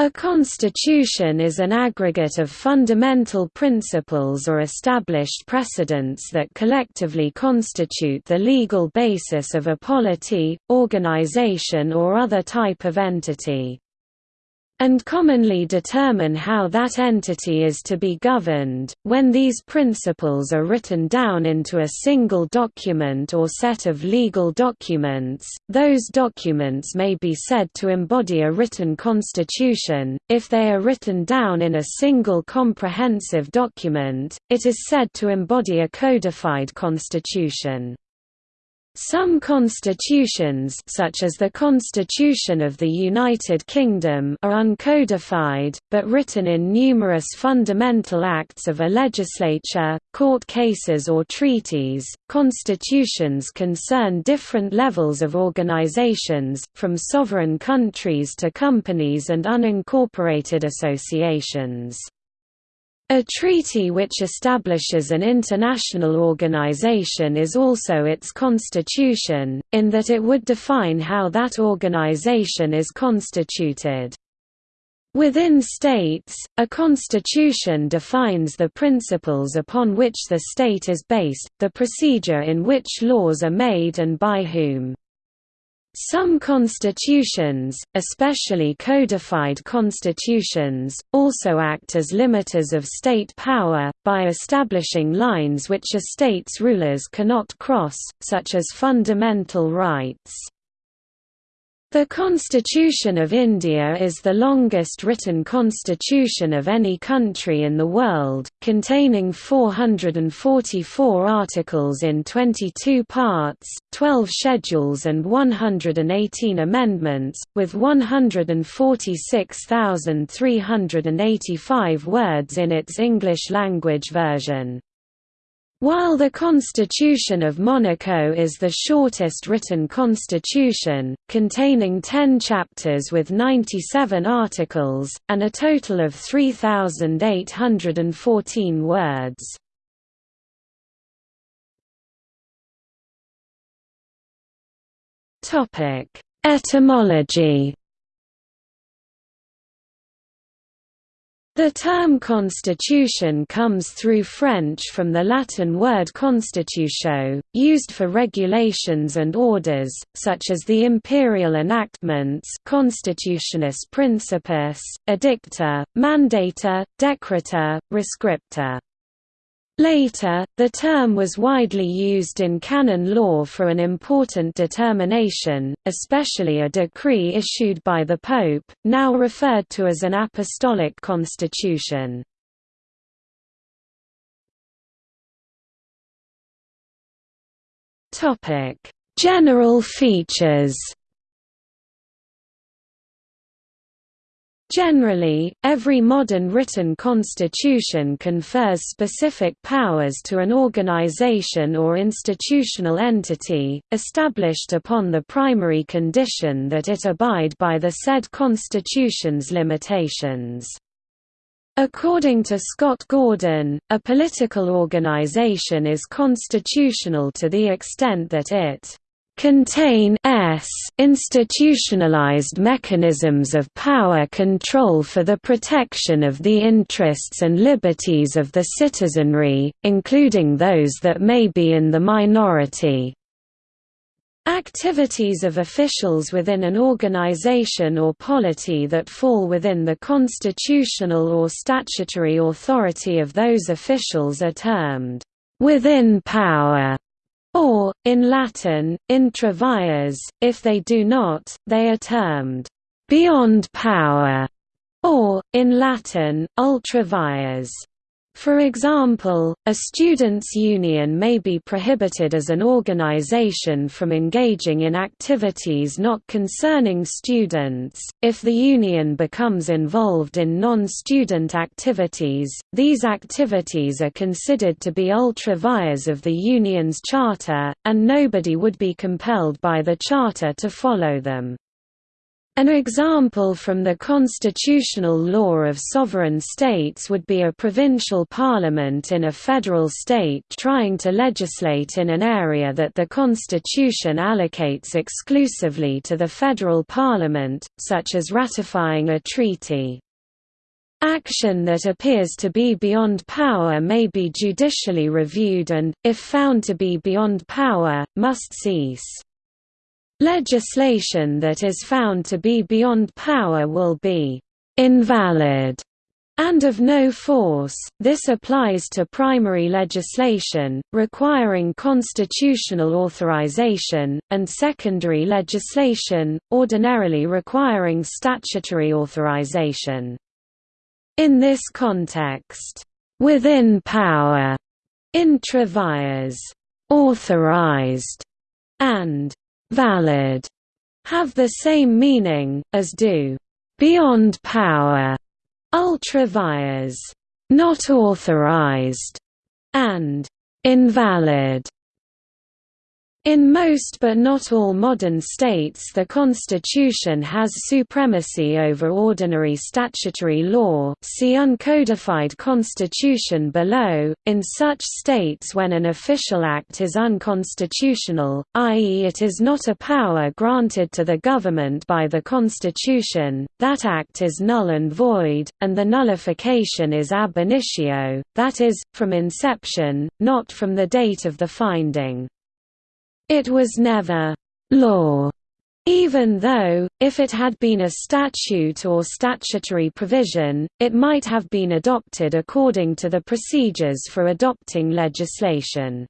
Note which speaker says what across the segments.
Speaker 1: A constitution is an aggregate of fundamental principles or established precedents that collectively constitute the legal basis of a polity, organization or other type of entity and commonly determine how that entity is to be governed. When these principles are written down into a single document or set of legal documents, those documents may be said to embody a written constitution. If they are written down in a single comprehensive document, it is said to embody a codified constitution. Some constitutions such as the Constitution of the United Kingdom are uncodified, but written in numerous fundamental acts of a legislature, court cases or treaties. Constitutions concern different levels of organizations, from sovereign countries to companies and unincorporated associations. A treaty which establishes an international organization is also its constitution, in that it would define how that organization is constituted. Within states, a constitution defines the principles upon which the state is based, the procedure in which laws are made and by whom. Some constitutions, especially codified constitutions, also act as limiters of state power, by establishing lines which a state's rulers cannot cross, such as fundamental rights. The Constitution of India is the longest written constitution of any country in the world, containing 444 articles in 22 parts, 12 schedules and 118 amendments, with 146,385 words in its English language version. While the Constitution of Monaco is the shortest written constitution, containing 10 chapters with 97 articles, and a total of 3,814 words. Etymology The term constitution comes through French from the Latin word constitutio, used for regulations and orders, such as the imperial enactments Constitutionis Principis, Edicta, Mandata, Decreta, Rescripta. Later, the term was widely used in canon law for an important determination, especially a decree issued by the Pope, now referred to as an apostolic constitution. General features Generally, every modern written constitution confers specific powers to an organization or institutional entity, established upon the primary condition that it abide by the said constitution's limitations. According to Scott Gordon, a political organization is constitutional to the extent that it contain institutionalized mechanisms of power control for the protection of the interests and liberties of the citizenry, including those that may be in the minority. Activities of officials within an organization or polity that fall within the constitutional or statutory authority of those officials are termed within power or, in Latin, intra vires, if they do not, they are termed beyond power, or, in Latin, ultra vires. For example, a students' union may be prohibited as an organization from engaging in activities not concerning students. If the union becomes involved in non student activities, these activities are considered to be ultra vires of the union's charter, and nobody would be compelled by the charter to follow them. An example from the constitutional law of sovereign states would be a provincial parliament in a federal state trying to legislate in an area that the constitution allocates exclusively to the federal parliament, such as ratifying a treaty. Action that appears to be beyond power may be judicially reviewed and, if found to be beyond power, must cease. Legislation that is found to be beyond power will be invalid and of no force. This applies to primary legislation, requiring constitutional authorization, and secondary legislation, ordinarily requiring statutory authorization. In this context, within power, intra vires, authorized, and valid have the same meaning, as do beyond power, ultra vires, not authorized, and invalid. In most but not all modern states the constitution has supremacy over ordinary statutory law see uncodified constitution below, in such states when an official act is unconstitutional, i.e. it is not a power granted to the government by the constitution, that act is null and void, and the nullification is ab initio, that is, from inception, not from the date of the finding. It was never law, even though, if it had been a statute or statutory provision, it might have been adopted according to the procedures for adopting legislation.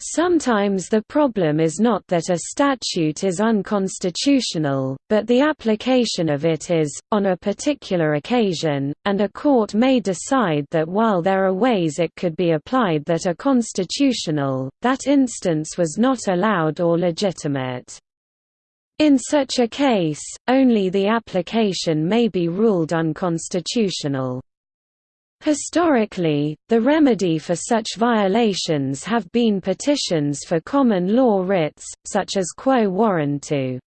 Speaker 1: Sometimes the problem is not that a statute is unconstitutional, but the application of it is, on a particular occasion, and a court may decide that while there are ways it could be applied that are constitutional, that instance was not allowed or legitimate. In such a case, only the application may be ruled unconstitutional. Historically, the remedy for such violations have been petitions for common law writs, such as quo warranto.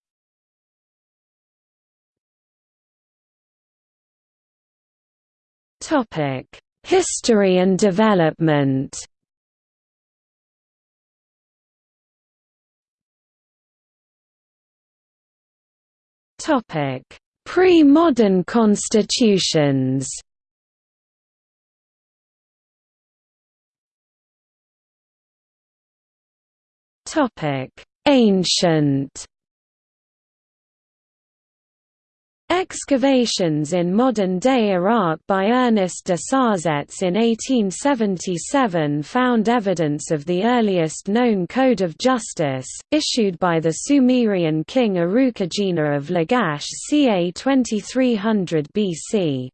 Speaker 1: History and development Pre-modern constitutions Topic: Ancient. Excavations in modern-day Iraq by Ernest de Sarzec in 1877 found evidence of the earliest known code of justice, issued by the Sumerian king Urukagina of Lagash ca. 2300 BC.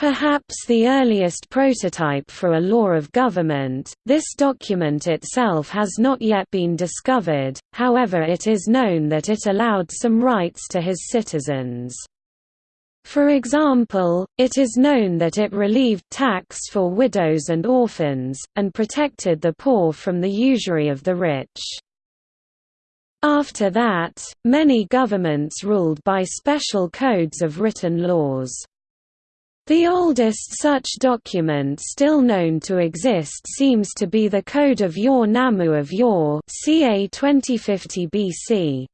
Speaker 1: Perhaps the earliest prototype for a law of government, this document itself has not yet been discovered, however it is known that it allowed some rights to his citizens. For example, it is known that it relieved tax for widows and orphans, and protected the poor from the usury of the rich. After that, many governments ruled by special codes of written laws. The oldest such document still known to exist seems to be the Code of Ur Nammu of Ur ca 2050 BC.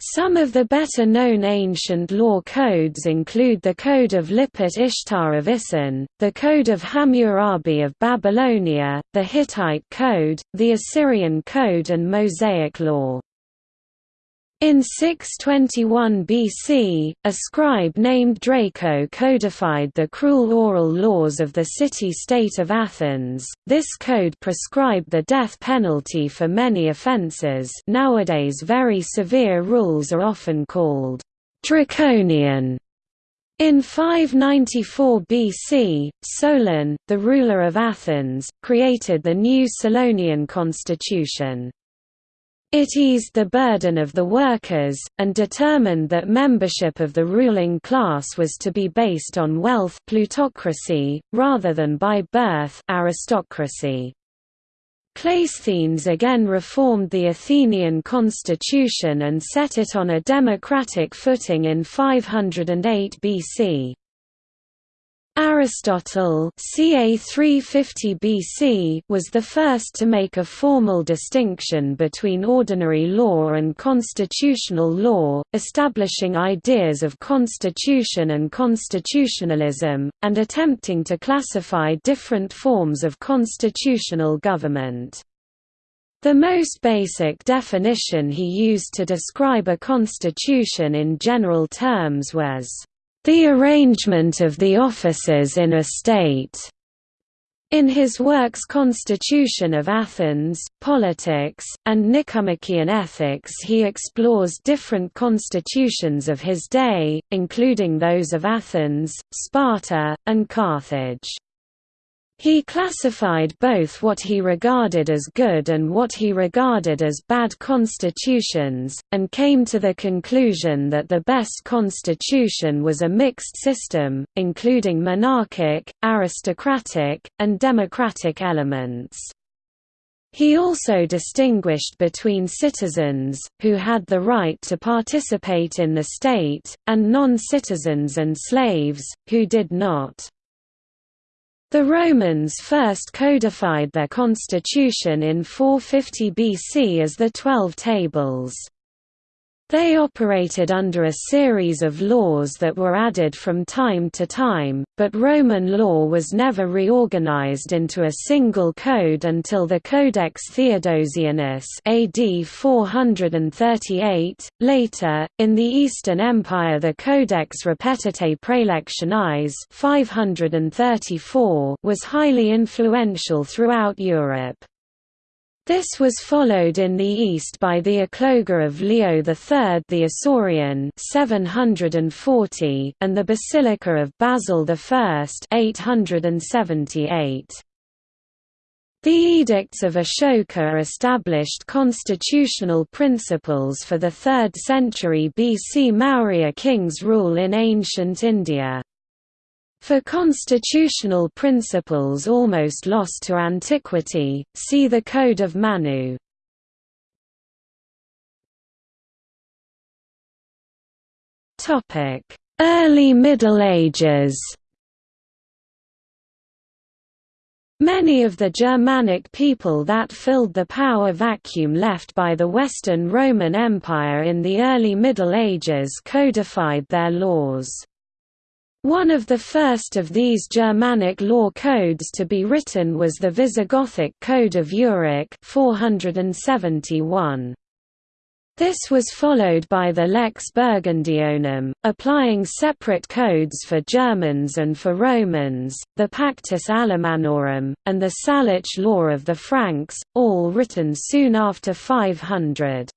Speaker 1: Some of the better-known ancient law codes include the Code of Lipit Ishtar of Isin, the Code of Hammurabi of Babylonia, the Hittite Code, the Assyrian Code and Mosaic law. In 621 BC, a scribe named Draco codified the cruel oral laws of the city-state of Athens. This code prescribed the death penalty for many offences. Nowadays, very severe rules are often called draconian. In 594 BC, Solon, the ruler of Athens, created the new Solonian constitution. It eased the burden of the workers, and determined that membership of the ruling class was to be based on wealth plutocracy, rather than by birth aristocracy. Cleisthenes again reformed the Athenian constitution and set it on a democratic footing in 508 BC. Aristotle ca 350 BC was the first to make a formal distinction between ordinary law and constitutional law, establishing ideas of constitution and constitutionalism, and attempting to classify different forms of constitutional government. The most basic definition he used to describe a constitution in general terms was the arrangement of the offices in a state. In his works Constitution of Athens, Politics, and Nicomachean Ethics he explores different constitutions of his day, including those of Athens, Sparta, and Carthage. He classified both what he regarded as good and what he regarded as bad constitutions, and came to the conclusion that the best constitution was a mixed system, including monarchic, aristocratic, and democratic elements. He also distinguished between citizens, who had the right to participate in the state, and non-citizens and slaves, who did not. The Romans first codified their constitution in 450 BC as the Twelve Tables. They operated under a series of laws that were added from time to time, but Roman law was never reorganized into a single code until the Codex Theodosianus AD 438. Later, in the Eastern Empire the Codex Repetitae Praelectionis 534 was highly influential throughout Europe. This was followed in the east by the Ecloga of Leo III the Isaurian 740 and the Basilica of Basil I 878. The Edicts of Ashoka established constitutional principles for the 3rd century BC Maurya king's rule in ancient India. For constitutional principles almost lost to antiquity, see the Code of Manu. Early Middle Ages Many of the Germanic people that filled the power vacuum left by the Western Roman Empire in the early Middle Ages codified their laws. One of the first of these Germanic law codes to be written was the Visigothic Code of Euric 471. This was followed by the Lex Burgundionum, applying separate codes for Germans and for Romans, the Pactus Alemannorum, and the Salic Law of the Franks, all written soon after 500.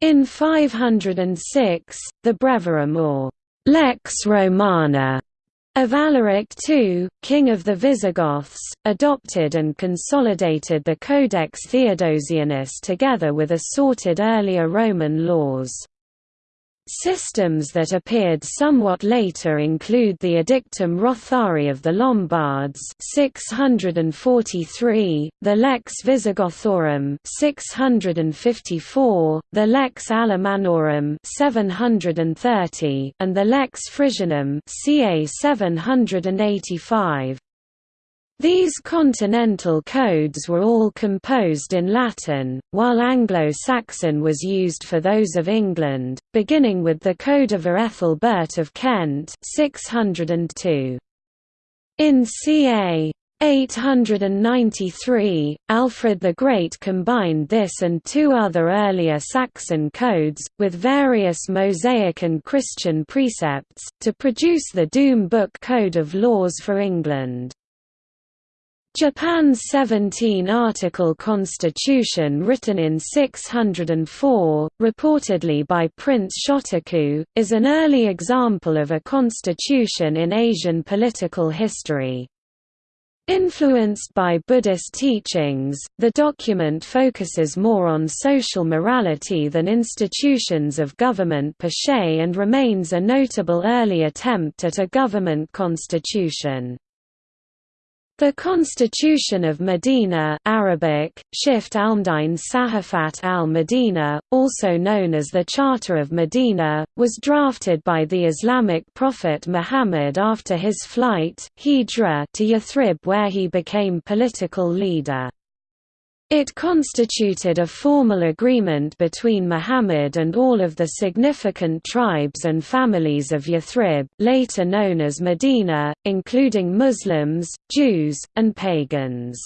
Speaker 1: In 506, the Breviarium or Lex Romana of Alaric II, king of the Visigoths, adopted and consolidated the Codex Theodosianus together with assorted earlier Roman laws. Systems that appeared somewhat later include the Edictum Rothari of the Lombards 643, the Lex Visigothorum 654, the Lex Alemannorum 730, and the Lex Frisianum ca 785. These continental codes were all composed in Latin, while Anglo-Saxon was used for those of England, beginning with the Code of Ethelbert of Kent 602. In ca. 893, Alfred the Great combined this and two other earlier Saxon codes, with various Mosaic and Christian precepts, to produce the Doom Book Code of Laws for England. Japan's 17-article constitution written in 604, reportedly by Prince Shotoku, is an early example of a constitution in Asian political history. Influenced by Buddhist teachings, the document focuses more on social morality than institutions of government per se and remains a notable early attempt at a government constitution. The Constitution of Medina Arabic, Shift Almdine Sahafat al-Medina, also known as the Charter of Medina, was drafted by the Islamic prophet Muhammad after his flight to Yathrib where he became political leader. It constituted a formal agreement between Muhammad and all of the significant tribes and families of Yathrib later known as Medina, including Muslims, Jews, and pagans.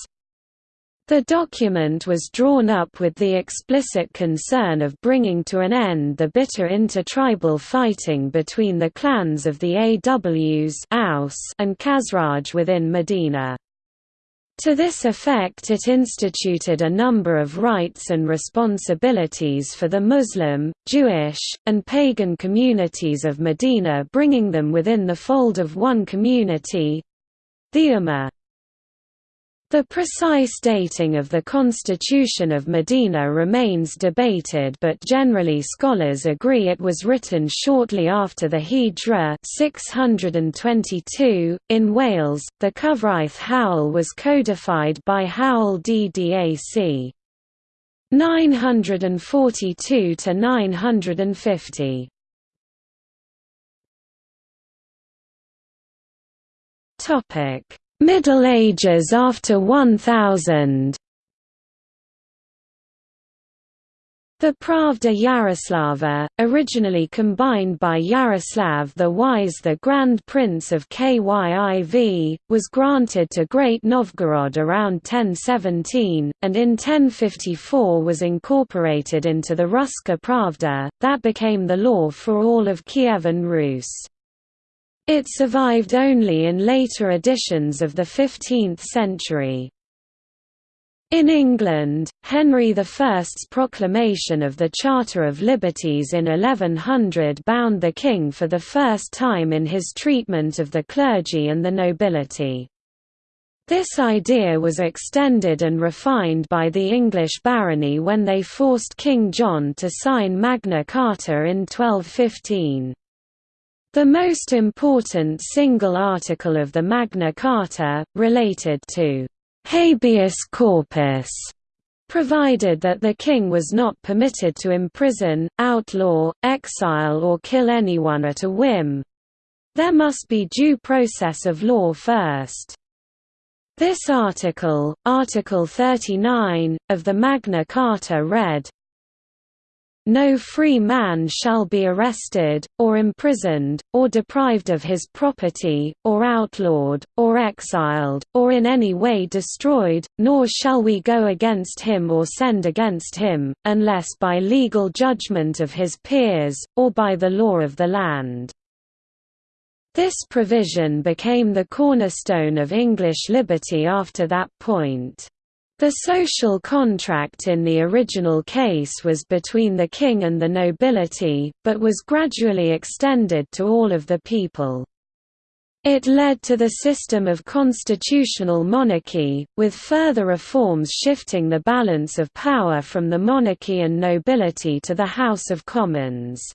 Speaker 1: The document was drawn up with the explicit concern of bringing to an end the bitter intertribal fighting between the clans of the Aws and Khazraj within Medina. To this effect it instituted a number of rights and responsibilities for the Muslim, Jewish, and pagan communities of Medina bringing them within the fold of one community—the Ummah. The precise dating of the Constitution of Medina remains debated but generally scholars agree it was written shortly after the Hijra 622. .In Wales, the Cyfraith Hywel was codified by Hywel DDAC. 942–950. Topic Middle Ages after 1000 The Pravda Yaroslava, originally combined by Yaroslav the Wise the Grand Prince of Kyiv, was granted to Great Novgorod around 1017, and in 1054 was incorporated into the Ruska Pravda, that became the law for all of Kievan Rus. It survived only in later editions of the 15th century. In England, Henry I's proclamation of the Charter of Liberties in 1100 bound the king for the first time in his treatment of the clergy and the nobility. This idea was extended and refined by the English barony when they forced King John to sign Magna Carta in 1215. The most important single article of the Magna Carta, related to «habeas corpus», provided that the king was not permitted to imprison, outlaw, exile or kill anyone at a whim. There must be due process of law first. This article, Article 39, of the Magna Carta read, no free man shall be arrested, or imprisoned, or deprived of his property, or outlawed, or exiled, or in any way destroyed, nor shall we go against him or send against him, unless by legal judgment of his peers, or by the law of the land. This provision became the cornerstone of English liberty after that point. The social contract in the original case was between the king and the nobility, but was gradually extended to all of the people. It led to the system of constitutional monarchy, with further reforms shifting the balance of power from the monarchy and nobility to the House of Commons.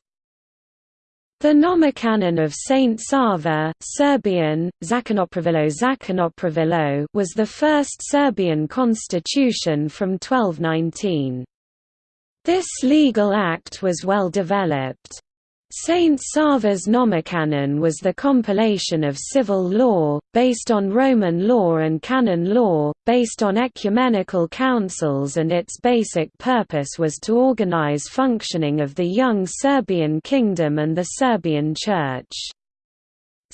Speaker 1: The Nomocanon of Saint Sava Serbian, Zakonopravilo Zakonopravilo was the first Serbian constitution from 1219. This legal act was well developed. Saint Sava's Nomocanon was the compilation of civil law, based on Roman law and canon law, based on ecumenical councils and its basic purpose was to organize functioning of the young Serbian kingdom and the Serbian Church.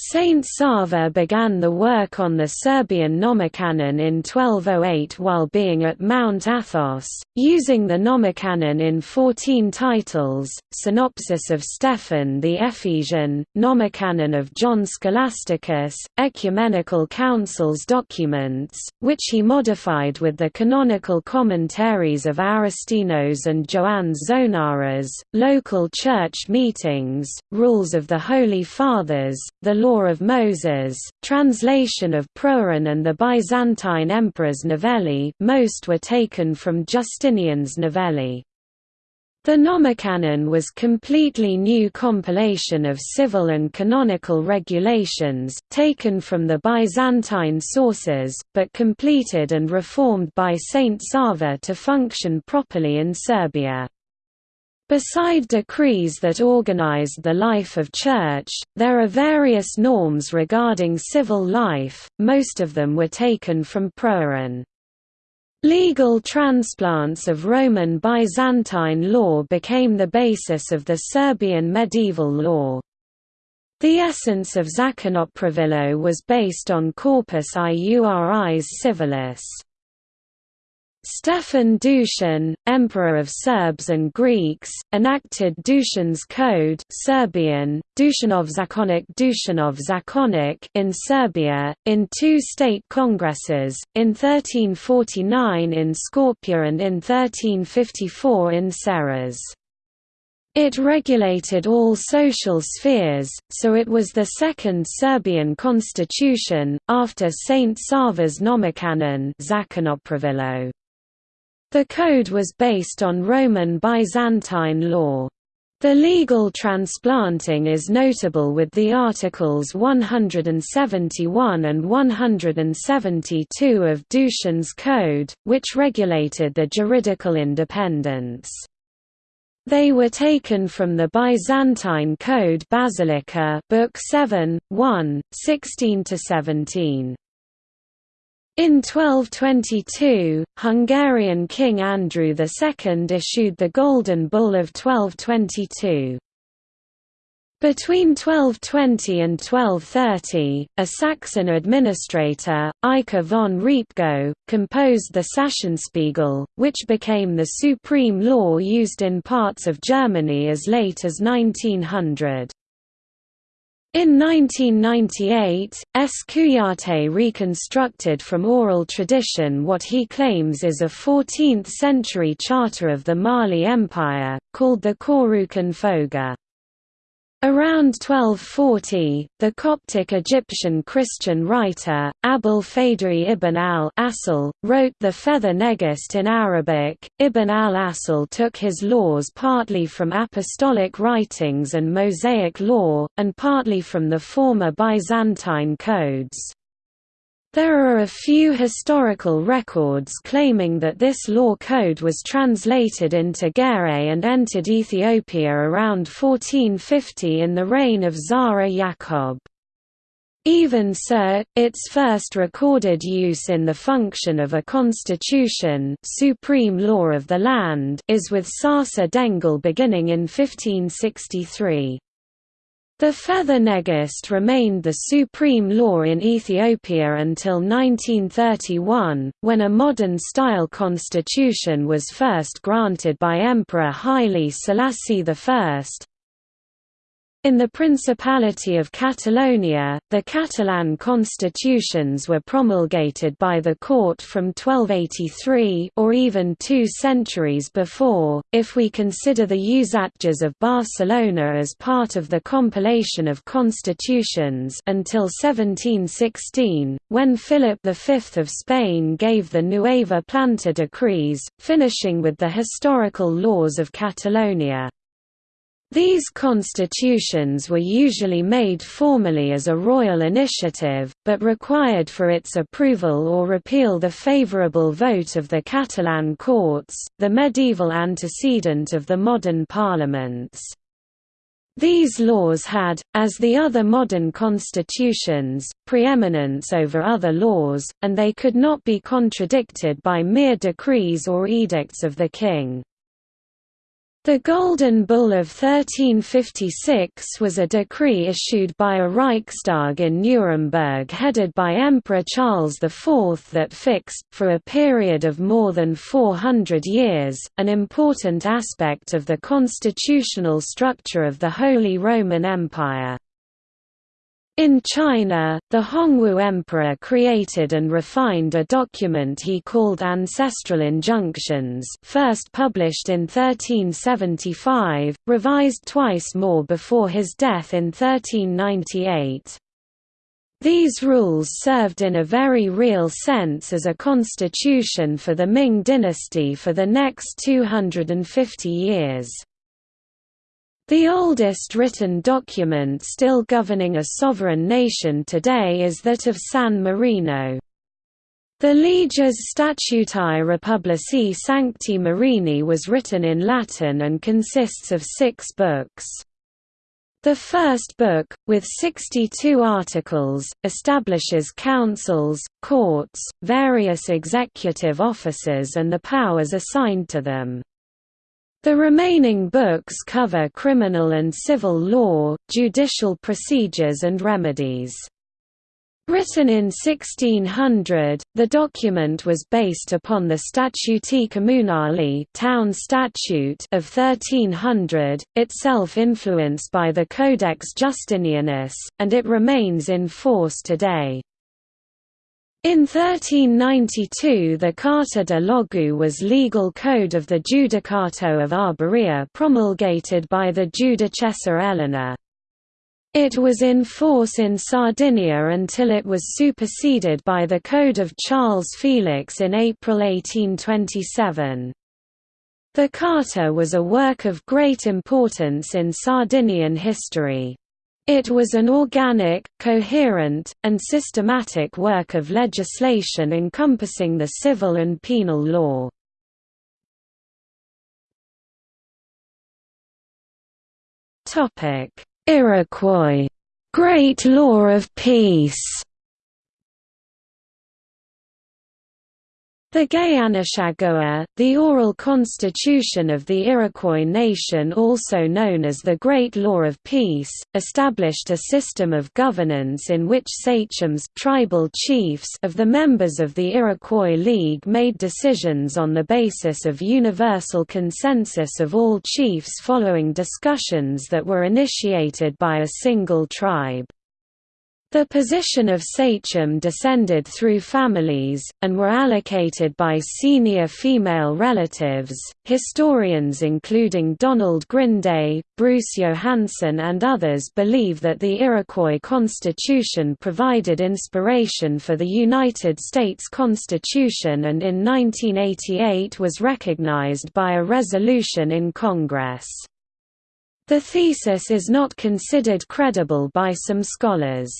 Speaker 1: Saint Sava began the work on the Serbian Nomocanon in 1208 while being at Mount Athos, using the Nomocanon in 14 titles, Synopsis of Stephan the Ephesian, Nomocanon of John Scholasticus, Ecumenical Council's documents, which he modified with the canonical commentaries of Aristinos and Joannes Zonaras, local church meetings, rules of the Holy Fathers, the law Law of Moses, translation of Prohiron and the Byzantine emperor's novelli most were taken from Justinian's novelli. The Nomocanon was completely new compilation of civil and canonical regulations, taken from the Byzantine sources, but completed and reformed by Saint Sava to function properly in Serbia. Beside decrees that organized the life of church, there are various norms regarding civil life, most of them were taken from Prohiron. Legal transplants of Roman Byzantine law became the basis of the Serbian medieval law. The essence of Zakonopravilo was based on Corpus Iuris Civilis. Stefan Dusan, Emperor of Serbs and Greeks, enacted Dušan's Code Serbian, Dušanov Zakonik Dušanov Zakonik in Serbia, in two state congresses, in 1349 in Skopje and in 1354 in Serres. It regulated all social spheres, so it was the second Serbian constitution, after Saint Sava's Nomocanon the code was based on Roman Byzantine law. The legal transplanting is notable with the Articles 171 and 172 of Dushan's Code, which regulated the juridical independence. They were taken from the Byzantine Code Basilica Book 7, 1, 16–17. In 1222, Hungarian King Andrew II issued the Golden Bull of 1222. Between 1220 and 1230, a Saxon administrator, Eike von Repgow, composed the Sachsenspiegel, which became the supreme law used in parts of Germany as late as 1900. In 1998, S. Kouyaté reconstructed from oral tradition what he claims is a 14th-century charter of the Mali Empire, called the Kouroukan Fouga. Around 1240, the Coptic Egyptian Christian writer, Abul Fadri ibn al-Asl, wrote the Fetha Negest in Arabic. Ibn al-Asl took his laws partly from apostolic writings and Mosaic law, and partly from the former Byzantine codes. There are a few historical records claiming that this law code was translated into Ge'ez and entered Ethiopia around 1450 in the reign of Zara Yacob. Even so, its first recorded use in the function of a constitution supreme law of the land is with Sarsa Dengel beginning in 1563. The Fetha Negest remained the supreme law in Ethiopia until 1931, when a modern-style constitution was first granted by Emperor Haile Selassie I, in the Principality of Catalonia, the Catalan constitutions were promulgated by the court from 1283 or even two centuries before, if we consider the Usatges of Barcelona as part of the compilation of constitutions until 1716, when Philip V of Spain gave the Nueva Planta decrees, finishing with the historical laws of Catalonia. These constitutions were usually made formally as a royal initiative, but required for its approval or repeal the favourable vote of the Catalan courts, the medieval antecedent of the modern parliaments. These laws had, as the other modern constitutions, preeminence over other laws, and they could not be contradicted by mere decrees or edicts of the king. The Golden Bull of 1356 was a decree issued by a Reichstag in Nuremberg headed by Emperor Charles IV that fixed, for a period of more than 400 years, an important aspect of the constitutional structure of the Holy Roman Empire. In China, the Hongwu Emperor created and refined a document he called Ancestral Injunctions first published in 1375, revised twice more before his death in 1398. These rules served in a very real sense as a constitution for the Ming dynasty for the next 250 years. The oldest written document still governing a sovereign nation today is that of San Marino. The Leges Statutae Republici Sancti Marini was written in Latin and consists of six books. The first book, with 62 articles, establishes councils, courts, various executive officers and the powers assigned to them. The remaining books cover criminal and civil law, judicial procedures and remedies. Written in 1600, the document was based upon the Statuti Communali town statute of 1300, itself influenced by the Codex Justinianus, and it remains in force today. In 1392 the Carta de Logu was legal code of the Judicato of Arborea promulgated by the Judicessa Eleanor. It was in force in Sardinia until it was superseded by the Code of Charles Felix in April 1827. The Carta was a work of great importance in Sardinian history. It was an organic, coherent, and systematic work of legislation encompassing the civil and penal law. Iroquois. Great Law of Peace The Gayanashagowa, the oral constitution of the Iroquois nation also known as the Great Law of Peace, established a system of governance in which sachems tribal chiefs of the members of the Iroquois League made decisions on the basis of universal consensus of all chiefs following discussions that were initiated by a single tribe. The position of sachem descended through families, and were allocated by senior female relatives. Historians including Donald Grinde, Bruce Johansen, and others believe that the Iroquois Constitution provided inspiration for the United States Constitution and in 1988 was recognized by a resolution in Congress. The thesis is not considered credible by some scholars.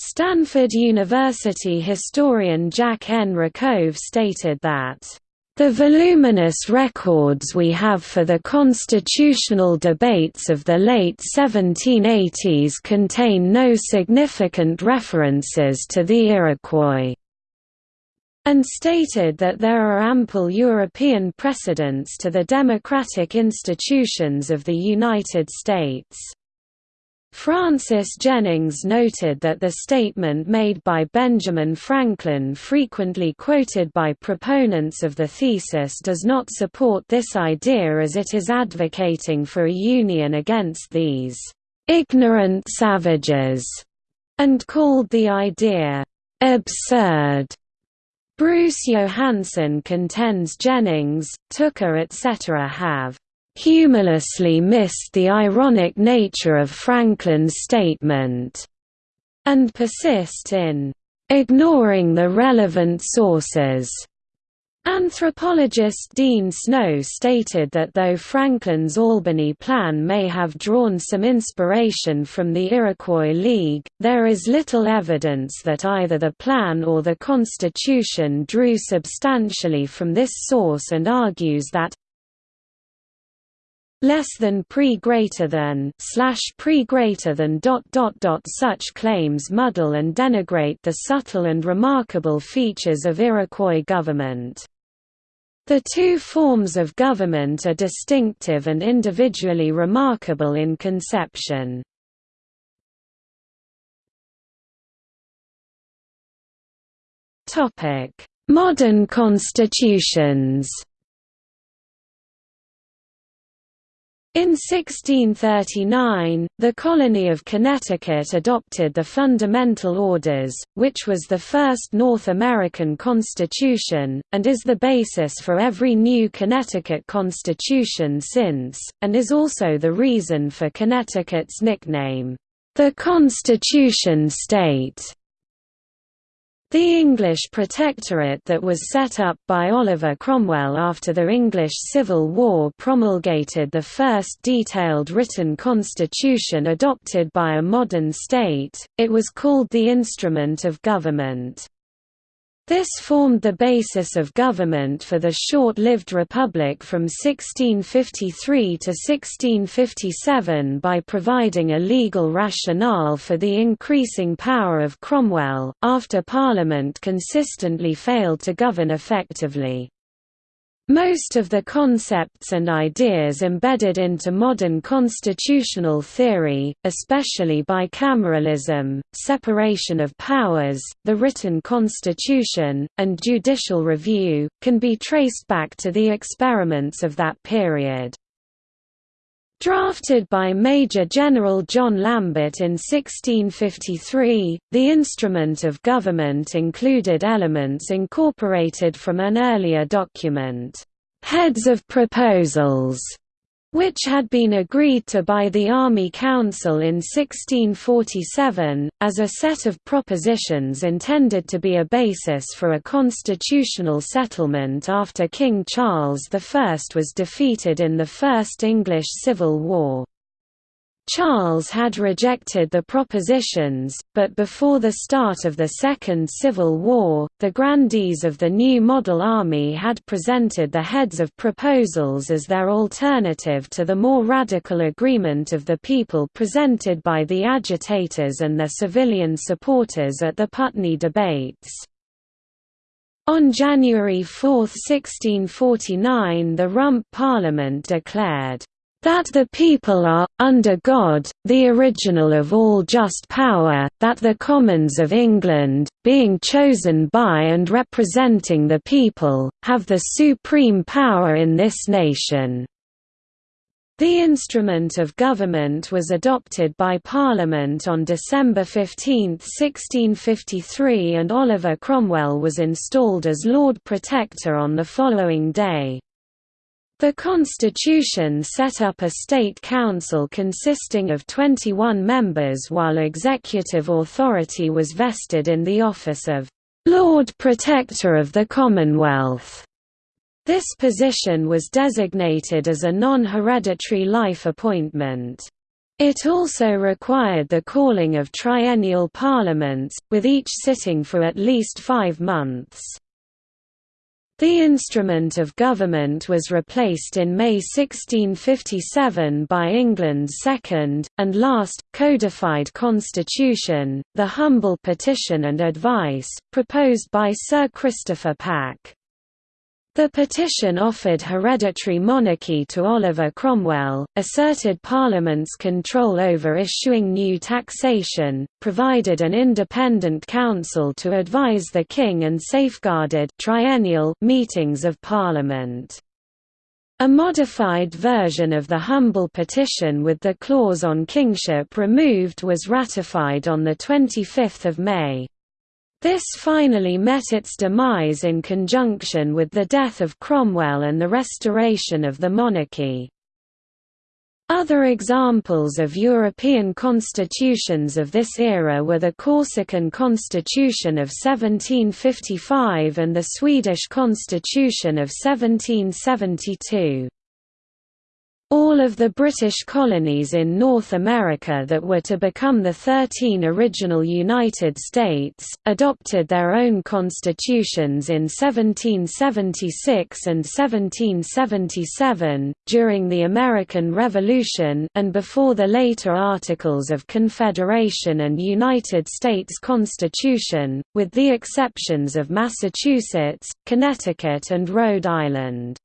Speaker 1: Stanford University historian Jack N. Rakove stated that the voluminous records we have for the constitutional debates of the late 1780s contain no significant references to the Iroquois, and stated that there are ample European precedents to the democratic institutions of the United States. Francis Jennings noted that the statement made by Benjamin Franklin frequently quoted by proponents of the thesis does not support this idea as it is advocating for a union against these «ignorant savages» and called the idea «absurd». Bruce Johansen contends Jennings, Tucker etc. have humorlessly missed the ironic nature of Franklin's statement, and persist in ignoring the relevant sources. Anthropologist Dean Snow stated that though Franklin's Albany Plan may have drawn some inspiration from the Iroquois League, there is little evidence that either the plan or the Constitution drew substantially from this source and argues that less than pre greater than slash pre greater than dot dot dot such claims muddle and denigrate the subtle and remarkable features of Iroquois government. The two forms of government are distinctive and individually remarkable in conception. Modern constitutions In 1639, the colony of Connecticut adopted the Fundamental Orders, which was the first North American constitution, and is the basis for every new Connecticut constitution since, and is also the reason for Connecticut's nickname, the Constitution State. The English Protectorate that was set up by Oliver Cromwell after the English Civil War promulgated the first detailed written constitution adopted by a modern state, it was called the Instrument of Government. This formed the basis of government for the short-lived republic from 1653 to 1657 by providing a legal rationale for the increasing power of Cromwell, after Parliament consistently failed to govern effectively. Most of the concepts and ideas embedded into modern constitutional theory, especially bicameralism, separation of powers, the written constitution, and judicial review, can be traced back to the experiments of that period. Drafted by Major General John Lambert in 1653, the instrument of government included elements incorporated from an earlier document, "'Heads of Proposals' which had been agreed to by the Army Council in 1647, as a set of propositions intended to be a basis for a constitutional settlement after King Charles I was defeated in the First English Civil War. Charles had rejected the propositions, but before the start of the Second Civil War, the grandees of the new model army had presented the heads of proposals as their alternative to the more radical agreement of the people presented by the agitators and their civilian supporters at the Putney debates. On January 4, 1649 the Rump Parliament declared that the people are, under God, the original of all just power, that the Commons of England, being chosen by and representing the people, have the supreme power in this nation." The instrument of government was adopted by Parliament on December 15, 1653 and Oliver Cromwell was installed as Lord Protector on the following day. The constitution set up a state council consisting of 21 members while executive authority was vested in the office of Lord Protector of the Commonwealth. This position was designated as a non-hereditary life appointment. It also required the calling of triennial parliaments, with each sitting for at least five months. The instrument of government was replaced in May 1657 by England's second, and last, codified constitution, the Humble Petition and Advice, proposed by Sir Christopher Pack. The petition offered hereditary monarchy to Oliver Cromwell, asserted Parliament's control over issuing new taxation, provided an independent council to advise the king and safeguarded triennial meetings of Parliament. A modified version of the Humble Petition with the clause on kingship removed was ratified on 25 May. This finally met its demise in conjunction with the death of Cromwell and the restoration of the monarchy. Other examples of European constitutions of this era were the Corsican Constitution of 1755 and the Swedish Constitution of 1772. All of the British colonies in North America that were to become the thirteen original United States, adopted their own constitutions in 1776 and 1777, during the American Revolution and before the later Articles of Confederation and United States Constitution, with the exceptions of Massachusetts, Connecticut and Rhode Island.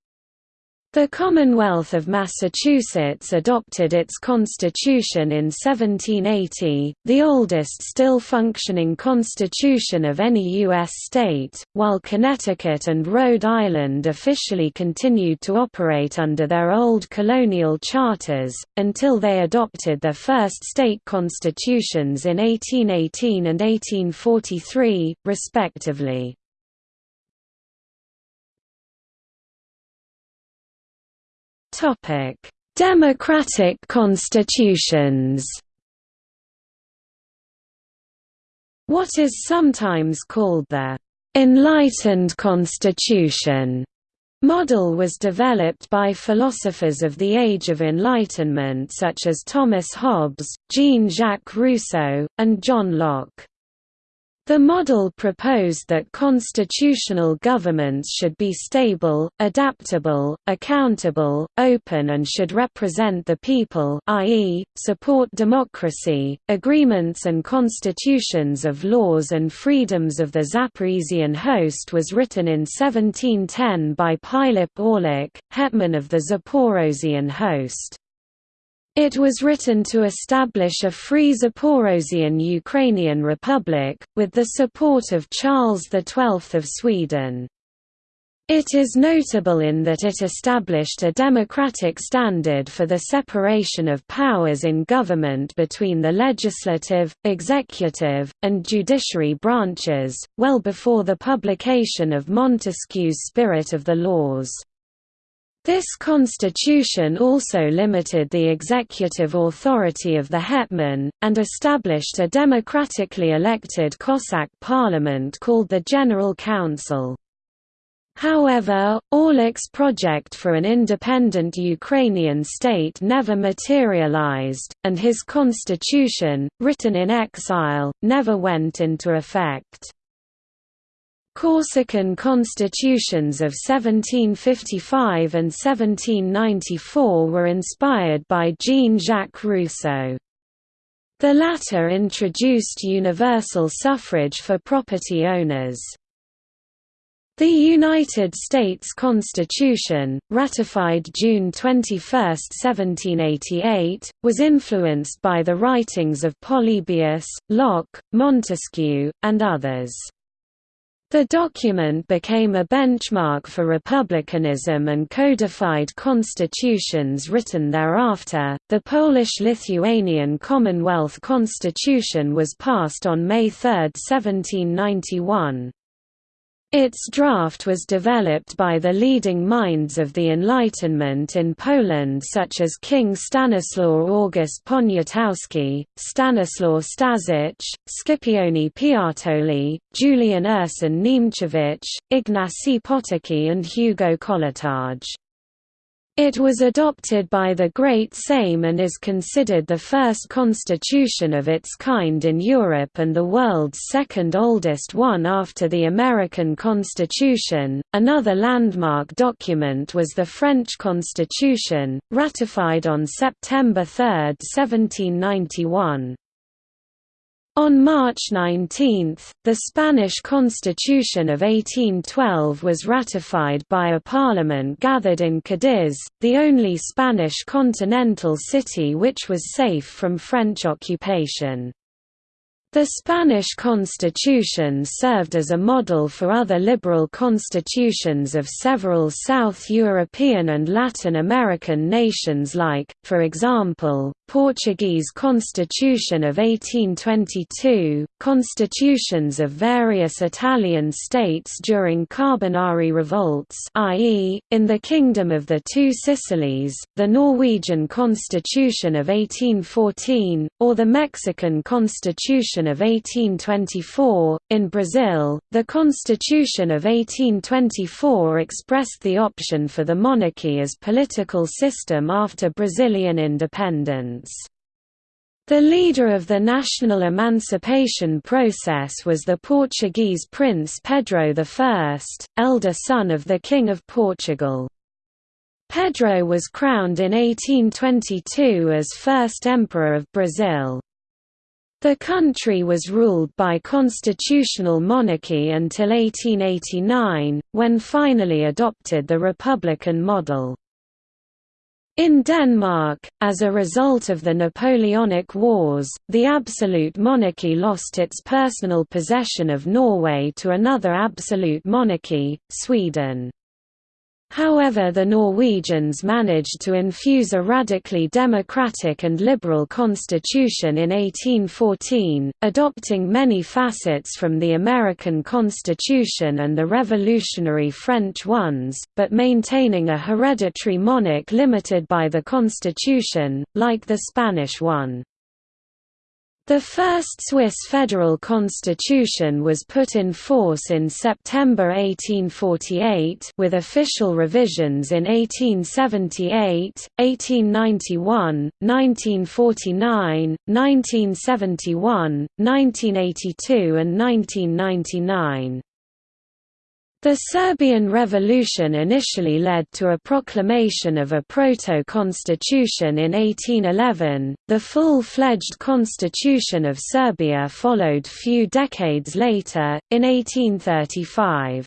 Speaker 1: The Commonwealth of Massachusetts adopted its constitution in 1780, the oldest still functioning constitution of any U.S. state, while Connecticut and Rhode Island officially continued to operate under their old colonial charters, until they adopted their first state constitutions in 1818 and 1843, respectively. Topic: Democratic constitutions. What is sometimes called the «enlightened constitution» model was developed by philosophers of the Age of Enlightenment such as Thomas Hobbes, Jean-Jacques Rousseau, and John Locke. The model proposed that constitutional governments should be stable, adaptable, accountable, open and should represent the people i.e., support democracy. Agreements and constitutions of laws and freedoms of the Zaporizhian host was written in 1710 by Pilip Orlik, hetman of the Zaporozhian host. It was written to establish a free Zaporozhian Ukrainian Republic, with the support of Charles XII of Sweden. It is notable in that it established a democratic standard for the separation of powers in government between the legislative, executive, and judiciary branches, well before the publication of Montesquieu's Spirit of the Laws. This constitution also limited the executive authority of the hetman, and established a democratically elected Cossack parliament called the General Council. However, Orlik's project for an independent Ukrainian state never materialized, and his constitution, written in exile, never went into effect. Corsican constitutions of 1755 and 1794 were inspired by Jean-Jacques Rousseau. The latter introduced universal suffrage for property owners. The United States Constitution, ratified June 21, 1788, was influenced by the writings of Polybius, Locke, Montesquieu, and others. The document became a benchmark for republicanism and codified constitutions written thereafter. The Polish Lithuanian Commonwealth Constitution was passed on May 3, 1791. Its draft was developed by the leading minds of the Enlightenment in Poland such as King Stanislaw August Poniatowski, Stanislaw Staszic, Scipione Piatoli, Julian Ursyn Niemcewicz, Ignacy Potocki and Hugo Kołłątaj. It was adopted by the Great Sejm and is considered the first constitution of its kind in Europe and the world's second oldest one after the American Constitution. Another landmark document was the French Constitution, ratified on September 3, 1791. On March 19, the Spanish Constitution of 1812 was ratified by a parliament gathered in Cadiz, the only Spanish continental city which was safe from French occupation. The Spanish constitution served as a model for other liberal constitutions of several South European and Latin American nations like, for example, Portuguese Constitution of 1822, constitutions of various Italian states during Carbonari revolts i.e., in the Kingdom of the Two Sicilies, the Norwegian Constitution of 1814, or the Mexican Constitution of 1824. In Brazil, the Constitution of 1824 expressed the option for the monarchy as political system after Brazilian independence. The leader of the national emancipation process was the Portuguese Prince Pedro I, elder son of the King of Portugal. Pedro was crowned in 1822 as first emperor of Brazil. The country was ruled by constitutional monarchy until 1889, when finally adopted the republican model. In Denmark, as a result of the Napoleonic Wars, the absolute monarchy lost its personal possession of Norway to another absolute monarchy, Sweden. However the Norwegians managed to infuse a radically democratic and liberal constitution in 1814, adopting many facets from the American Constitution and the revolutionary French ones, but maintaining a hereditary monarch limited by the constitution, like the Spanish one. The first Swiss federal constitution was put in force in September 1848 with official revisions in 1878, 1891, 1949, 1971, 1982 and 1999. The Serbian Revolution initially led to a proclamation of a proto-constitution in 1811, the full-fledged Constitution of Serbia followed few decades later, in 1835.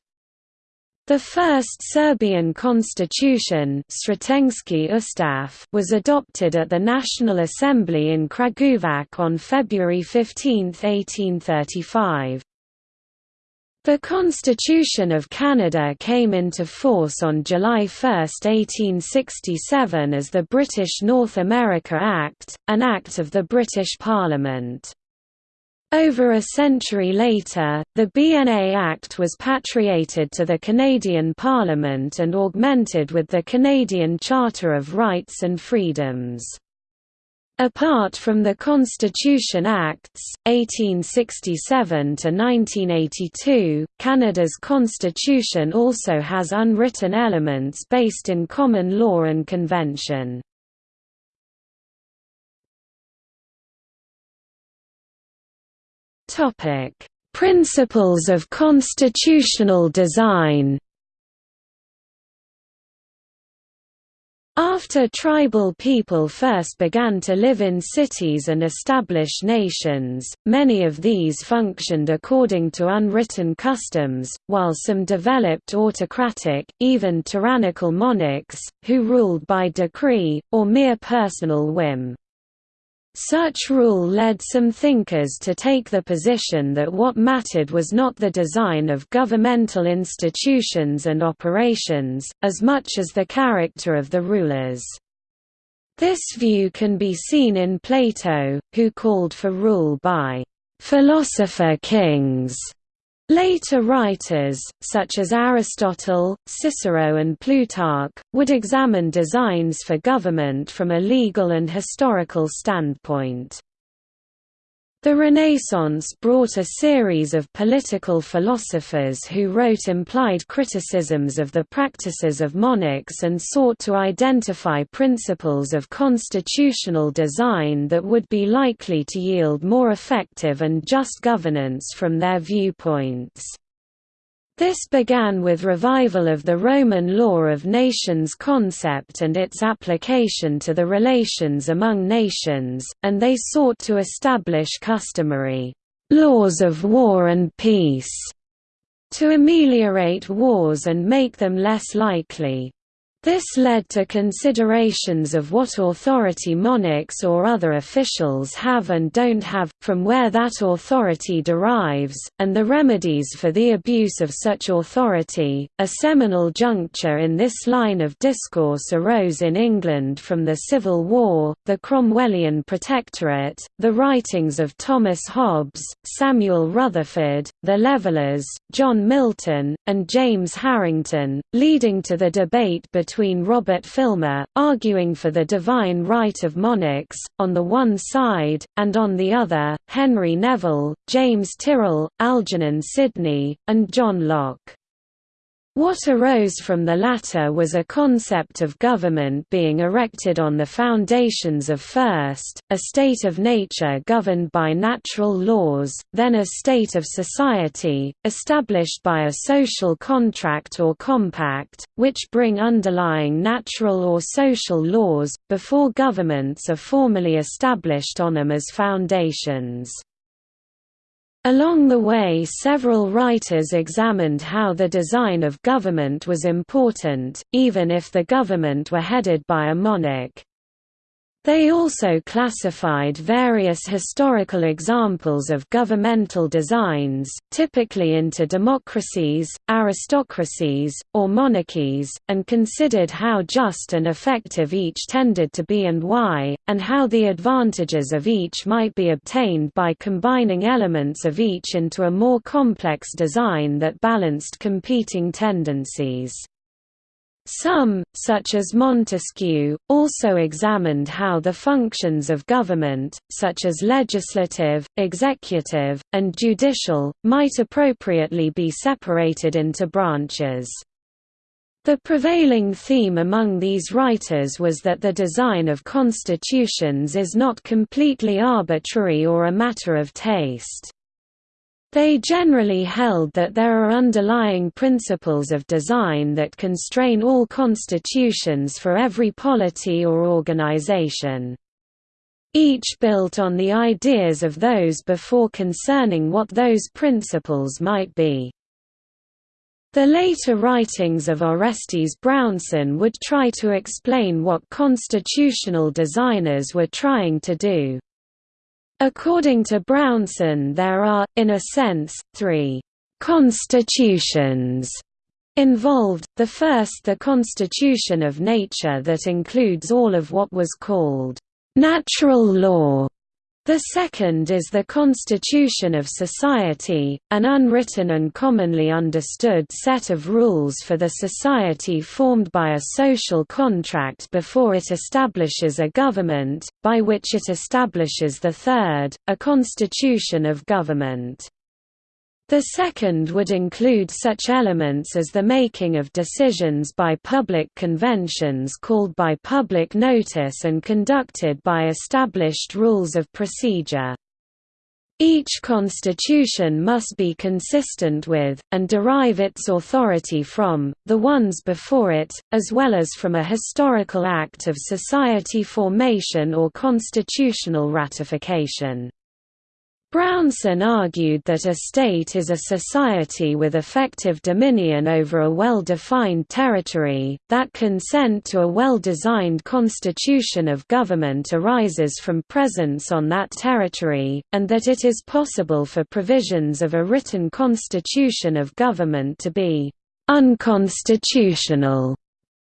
Speaker 1: The first Serbian constitution was adopted at the National Assembly in Kragujevac on February 15, 1835. The Constitution of Canada came into force on July 1, 1867 as the British North America Act, an act of the British Parliament. Over a century later, the BNA Act was patriated to the Canadian Parliament and augmented with the Canadian Charter of Rights and Freedoms. Apart from the Constitution Acts, 1867–1982, Canada's constitution also has unwritten elements based in common law and convention. Principles of constitutional design After tribal people first began to live in cities and establish nations, many of these functioned according to unwritten customs, while some developed autocratic, even tyrannical monarchs, who ruled by decree, or mere personal whim. Such rule led some thinkers to take the position that what mattered was not the design of governmental institutions and operations, as much as the character of the rulers. This view can be seen in Plato, who called for rule by philosopher kings Later writers, such as Aristotle, Cicero and Plutarch, would examine designs for government from a legal and historical standpoint. The Renaissance brought a series of political philosophers who wrote implied criticisms of the practices of monarchs and sought to identify principles of constitutional design that would be likely to yield more effective and just governance from their viewpoints. This began with revival of the Roman law of nations concept and its application to the relations among nations, and they sought to establish customary laws of war and peace to ameliorate wars and make them less likely. This led to considerations of what authority monarchs or other officials have and don't have, from where that authority derives, and the remedies for the abuse of such authority. A seminal juncture in this line of discourse arose in England from the Civil War, the Cromwellian Protectorate, the writings of Thomas Hobbes, Samuel Rutherford, the Levellers, John Milton, and James Harrington, leading to the debate between between Robert Filmer, arguing for the divine right of monarchs, on the one side, and on the other, Henry Neville, James Tyrrell, Algernon Sidney, and John Locke. What arose from the latter was a concept of government being erected on the foundations of first, a state of nature governed by natural laws, then a state of society, established by a social contract or compact, which bring underlying natural or social laws, before governments are formally established on them as foundations. Along the way several writers examined how the design of government was important, even if the government were headed by a monarch. They also classified various historical examples of governmental designs, typically into democracies, aristocracies, or monarchies, and considered how just and effective each tended to be and why, and how the advantages of each might be obtained by combining elements of each into a more complex design that balanced competing tendencies. Some, such as Montesquieu, also examined how the functions of government, such as legislative, executive, and judicial, might appropriately be separated into branches. The prevailing theme among these writers was that the design of constitutions is not completely arbitrary or a matter of taste. They generally held that there are underlying principles of design that constrain all constitutions for every polity or organization. Each built on the ideas of those before concerning what those principles might be. The later writings of Orestes Brownson would try to explain what constitutional designers were trying to do. According to Brownson there are, in a sense, three «constitutions» involved, the first the constitution of nature that includes all of what was called «natural law» The second is the constitution of society, an unwritten and commonly understood set of rules for the society formed by a social contract before it establishes a government, by which it establishes the third, a constitution of government. The second would include such elements as the making of decisions by public conventions called by public notice and conducted by established rules of procedure. Each constitution must be consistent with, and derive its authority from, the ones before it, as well as from a historical act of society formation or constitutional ratification. Brownson argued that a state is a society with effective dominion over a well-defined territory, that consent to a well-designed constitution of government arises from presence on that territory, and that it is possible for provisions of a written constitution of government to be «unconstitutional»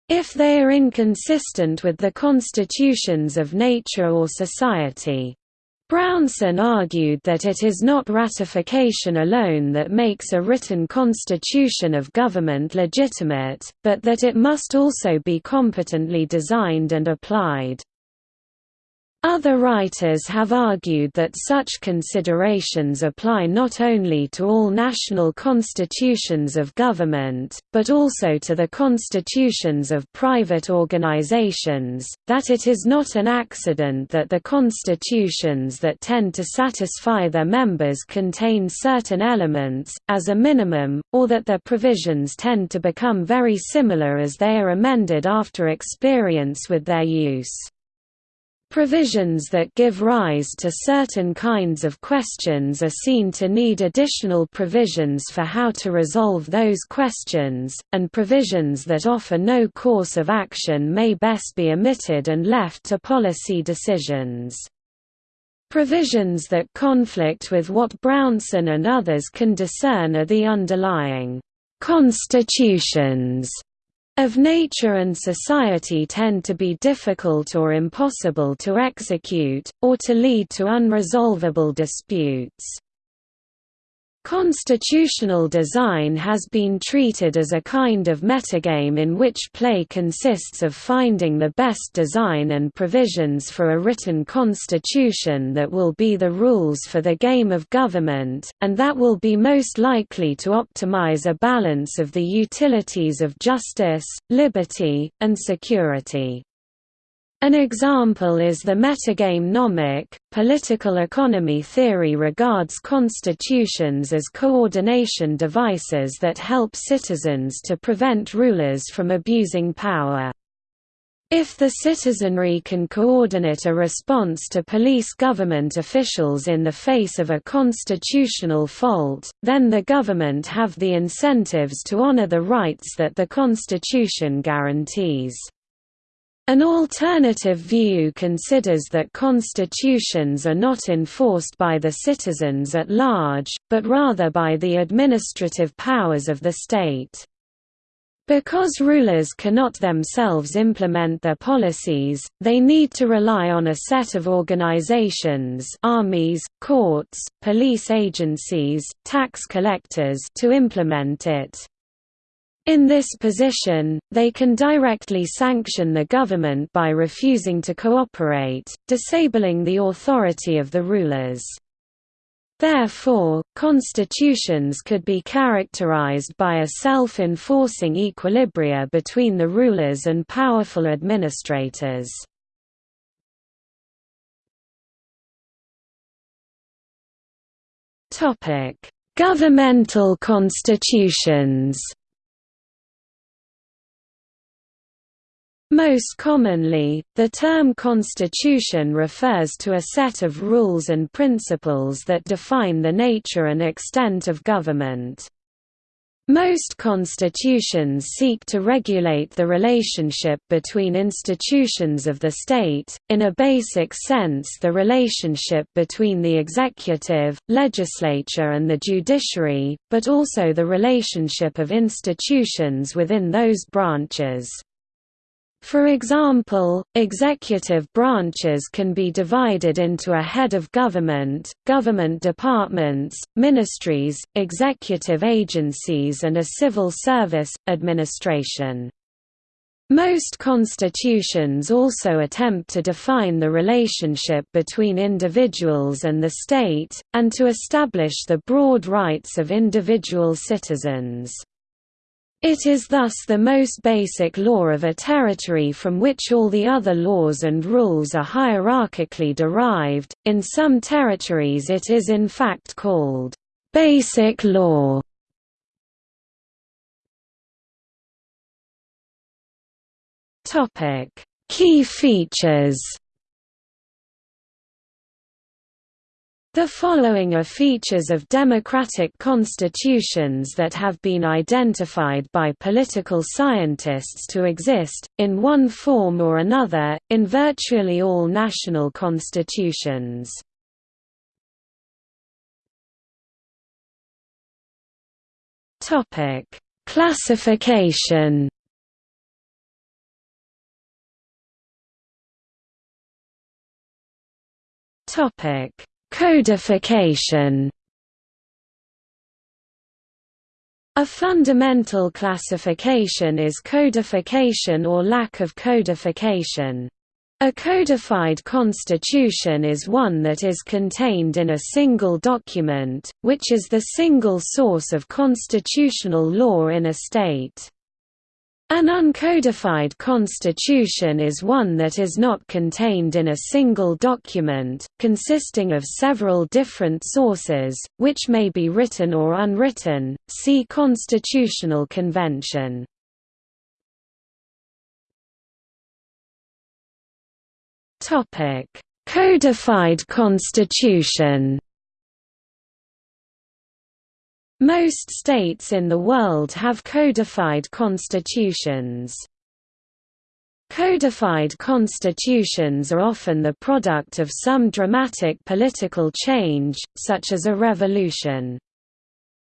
Speaker 1: if they are inconsistent with the constitutions of nature or society. Brownson argued that it is not ratification alone that makes a written constitution of government legitimate, but that it must also be competently designed and applied. Other writers have argued that such considerations apply not only to all national constitutions of government, but also to the constitutions of private organizations, that it is not an accident that the constitutions that tend to satisfy their members contain certain elements, as a minimum, or that their provisions tend to become very similar as they are amended after experience with their use. Provisions that give rise to certain kinds of questions are seen to need additional provisions for how to resolve those questions, and provisions that offer no course of action may best be omitted and left to policy decisions. Provisions that conflict with what Brownson and others can discern are the underlying constitutions of nature and society tend to be difficult or impossible to execute, or to lead to unresolvable disputes. Constitutional design has been treated as a kind of metagame in which play consists of finding the best design and provisions for a written constitution that will be the rules for the game of government, and that will be most likely to optimize a balance of the utilities of justice, liberty, and security. An example is the metagame Nomic. Political economy theory regards constitutions as coordination devices that help citizens to prevent rulers from abusing power. If the citizenry can coordinate a response to police government officials in the face of a constitutional fault, then the government have the incentives to honor the rights that the Constitution guarantees. An alternative view considers that constitutions are not enforced by the citizens at large, but rather by the administrative powers of the state. Because rulers cannot themselves implement their policies, they need to rely on a set of organizations armies, courts, police agencies, tax collectors to implement it. In this position, they can directly sanction the government by refusing to cooperate, disabling the authority of the rulers. Therefore, constitutions could be characterized by a self-enforcing equilibria between the rulers and powerful administrators. Governmental constitutions Most commonly, the term constitution refers to a set of rules and principles that define the nature and extent of government. Most constitutions seek to regulate the relationship between institutions of the state, in a basic sense the relationship between the executive, legislature and the judiciary, but also the relationship of institutions within those branches. For example, executive branches can be divided into a head of government, government departments, ministries, executive agencies and a civil service, administration. Most constitutions also attempt to define the relationship between individuals and the state, and to establish the broad rights of individual citizens. It is thus the most basic law of a territory from which all the other laws and rules are hierarchically derived. In some territories, it is in fact called basic law. Topic: Key features. The following are features of democratic constitutions that have been identified by political scientists to exist, in one form or another, in virtually all national constitutions. Classification Topic Codification A fundamental classification is codification or lack of codification. A codified constitution is one that is contained in a single document, which is the single source of constitutional law in a state. An uncodified constitution is one that is not contained in a single document, consisting of several different sources, which may be written or unwritten. See Constitutional Convention. Codified Constitution. Most states in the world have codified constitutions. Codified constitutions are often the product of some dramatic political change, such as a revolution.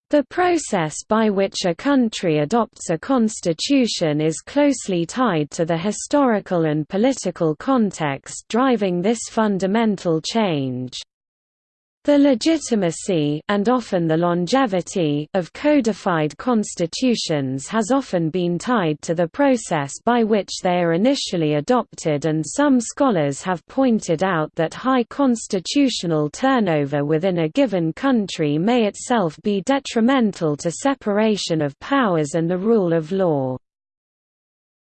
Speaker 1: The process by which a country adopts a constitution is closely tied to the historical and political context driving this fundamental change. The legitimacy and often the longevity of codified constitutions has often been tied to the process by which they are initially adopted and some scholars have pointed out that high constitutional turnover within a given country may itself be detrimental to separation of powers and the rule of law.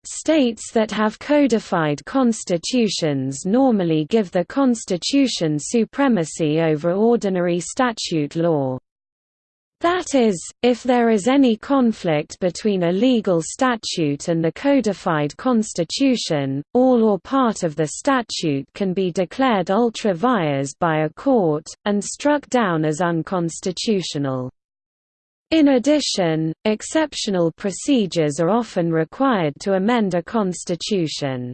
Speaker 1: States that have codified constitutions normally give the constitution supremacy over ordinary statute law. That is, if there is any conflict between a legal statute and the codified constitution, all or part of the statute can be declared ultra vires by a court, and struck down as unconstitutional. In addition, exceptional procedures are often required to amend a constitution.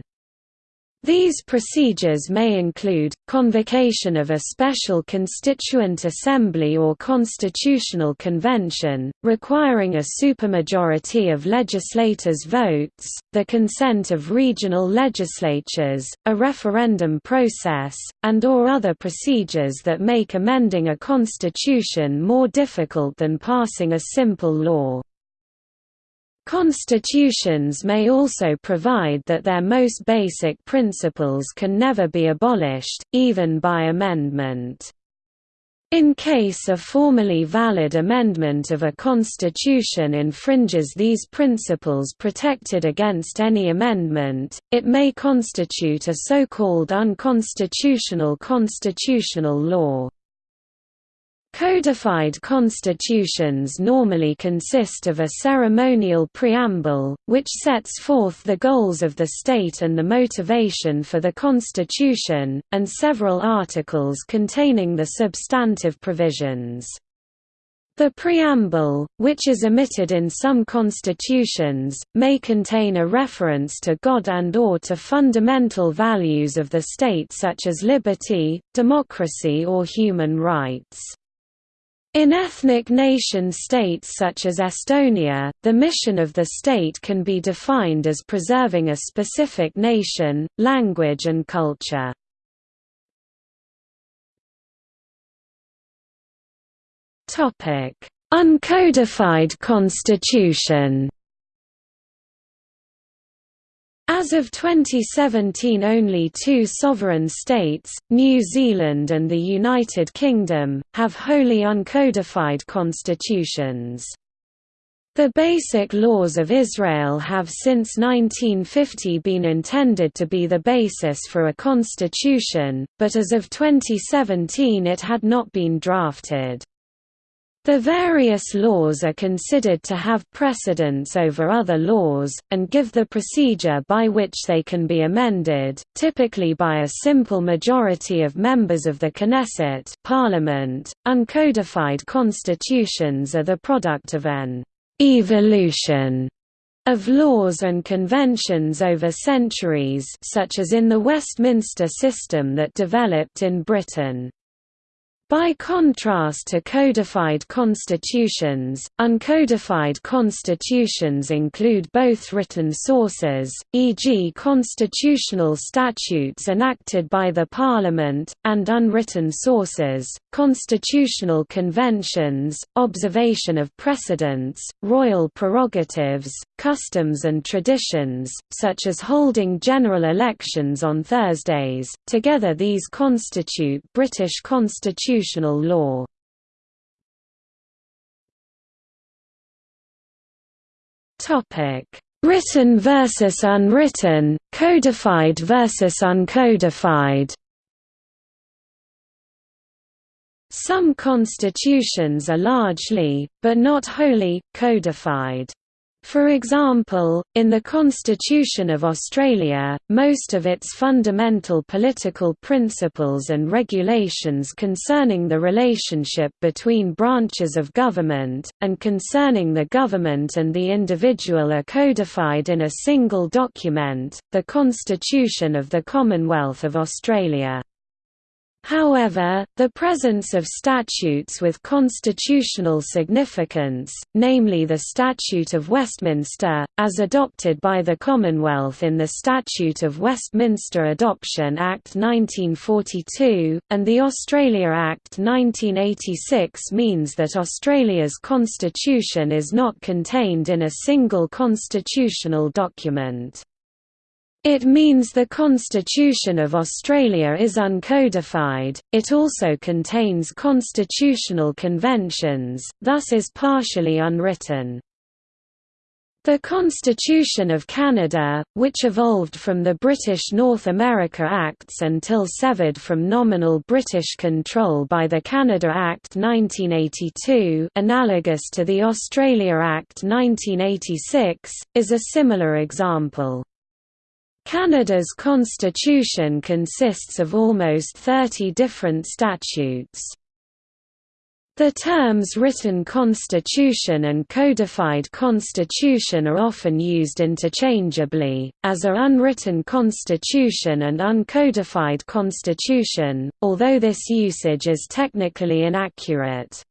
Speaker 1: These procedures may include, convocation of a special constituent assembly or constitutional convention, requiring a supermajority of legislators' votes, the consent of regional legislatures, a referendum process, and or other procedures that make amending a constitution more difficult than passing a simple law. Constitutions may also provide that their most basic principles can never be abolished, even by amendment. In case a formally valid amendment of a constitution infringes these principles protected against any amendment, it may constitute a so-called unconstitutional constitutional law. Codified constitutions normally consist of a ceremonial preamble, which sets forth the goals of the state and the motivation for the constitution, and several articles containing the substantive provisions. The preamble, which is omitted in some constitutions, may contain a reference to God and or to fundamental values of the state such as liberty, democracy or human rights. In ethnic nation-states such as Estonia, the mission of the state can be defined as preserving a specific nation, language and culture. Uncodified constitution as of 2017 only two sovereign states, New Zealand and the United Kingdom, have wholly uncodified constitutions. The basic laws of Israel have since 1950 been intended to be the basis for a constitution, but as of 2017 it had not been drafted. The various laws are considered to have precedence over other laws, and give the procedure by which they can be amended, typically by a simple majority of members of the Knesset parliament. .Uncodified constitutions are the product of an «evolution» of laws and conventions over centuries such as in the Westminster system that developed in Britain. By contrast to codified constitutions, uncodified constitutions include both written sources, e.g. constitutional statutes enacted by the Parliament, and unwritten sources, constitutional conventions, observation of precedents, royal prerogatives, customs and traditions, such as holding general elections on Thursdays. Together these constitute British constitutions constitutional law. Written versus unwritten, codified versus uncodified. Some constitutions are largely, but not wholly, codified. For example, in the Constitution of Australia, most of its fundamental political principles and regulations concerning the relationship between branches of government, and concerning the government and the individual are codified in a single document, the Constitution of the Commonwealth of Australia. However, the presence of statutes with constitutional significance, namely the Statute of Westminster, as adopted by the Commonwealth in the Statute of Westminster Adoption Act 1942, and the Australia Act 1986 means that Australia's constitution is not contained in a single constitutional document. It means the Constitution of Australia is uncodified, it also contains constitutional conventions, thus is partially unwritten. The Constitution of Canada, which evolved from the British North America Acts until severed from nominal British control by the Canada Act 1982 analogous to the Australia Act 1986, is a similar example. Canada's constitution consists of almost 30 different statutes. The terms written constitution and codified constitution are often used interchangeably, as are unwritten constitution and uncodified constitution, although this usage is technically inaccurate.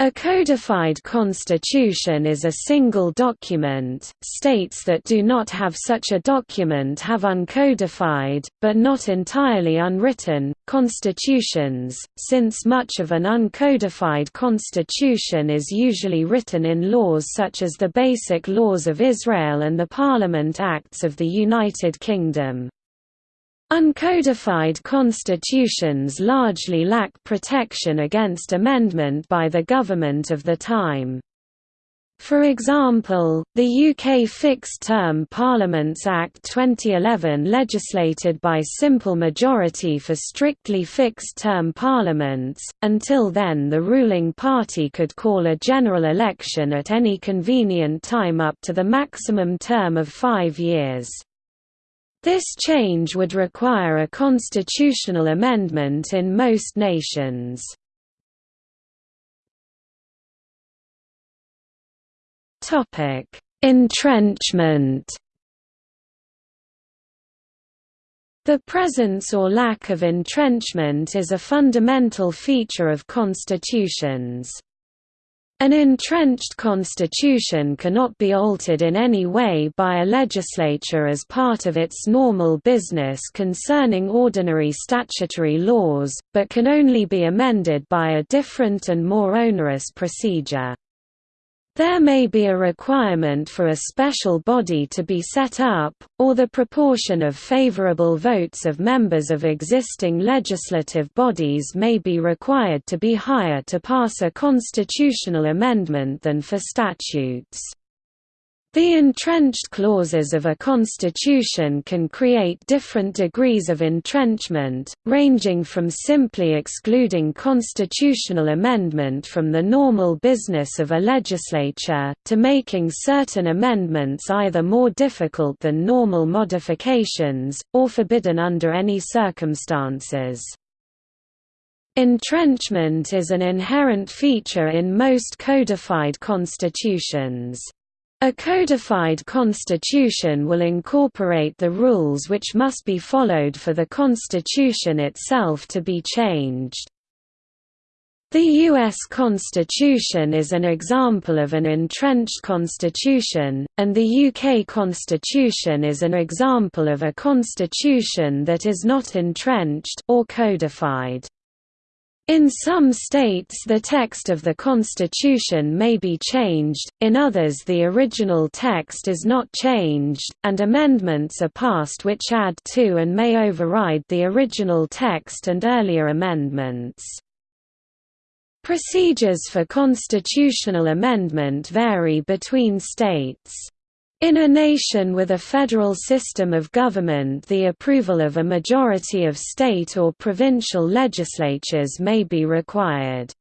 Speaker 1: A codified constitution is a single document, states that do not have such a document have uncodified, but not entirely unwritten, constitutions, since much of an uncodified constitution is usually written in laws such as the Basic Laws of Israel and the Parliament Acts of the United Kingdom. Uncodified constitutions largely lack protection against amendment by the government of the time. For example, the UK Fixed Term Parliaments Act 2011 legislated by simple majority for strictly fixed-term parliaments, until then the ruling party could call a general election at any convenient time up to the maximum term of five years. This change would require a constitutional amendment in most nations. Topic: Entrenchment The presence or lack of entrenchment is a fundamental feature of constitutions. An entrenched constitution cannot be altered in any way by a legislature as part of its normal business concerning ordinary statutory laws, but can only be amended by a different and more onerous procedure. There may be a requirement for a special body to be set up, or the proportion of favorable votes of members of existing legislative bodies may be required to be higher to pass a constitutional amendment than for statutes. The entrenched clauses of a constitution can create different degrees of entrenchment, ranging from simply excluding constitutional amendment from the normal business of a legislature, to making certain amendments either more difficult than normal modifications, or forbidden under any circumstances. Entrenchment is an inherent feature in most codified constitutions. A codified constitution will incorporate the rules which must be followed for the constitution itself to be changed. The U.S. Constitution is an example of an entrenched constitution, and the UK Constitution is an example of a constitution that is not entrenched or codified. In some states the text of the constitution may be changed, in others the original text is not changed, and amendments are passed which add to and may override the original text and earlier amendments. Procedures for constitutional amendment vary between states. In a nation with a federal system of government the approval of a majority of state or provincial legislatures may be required.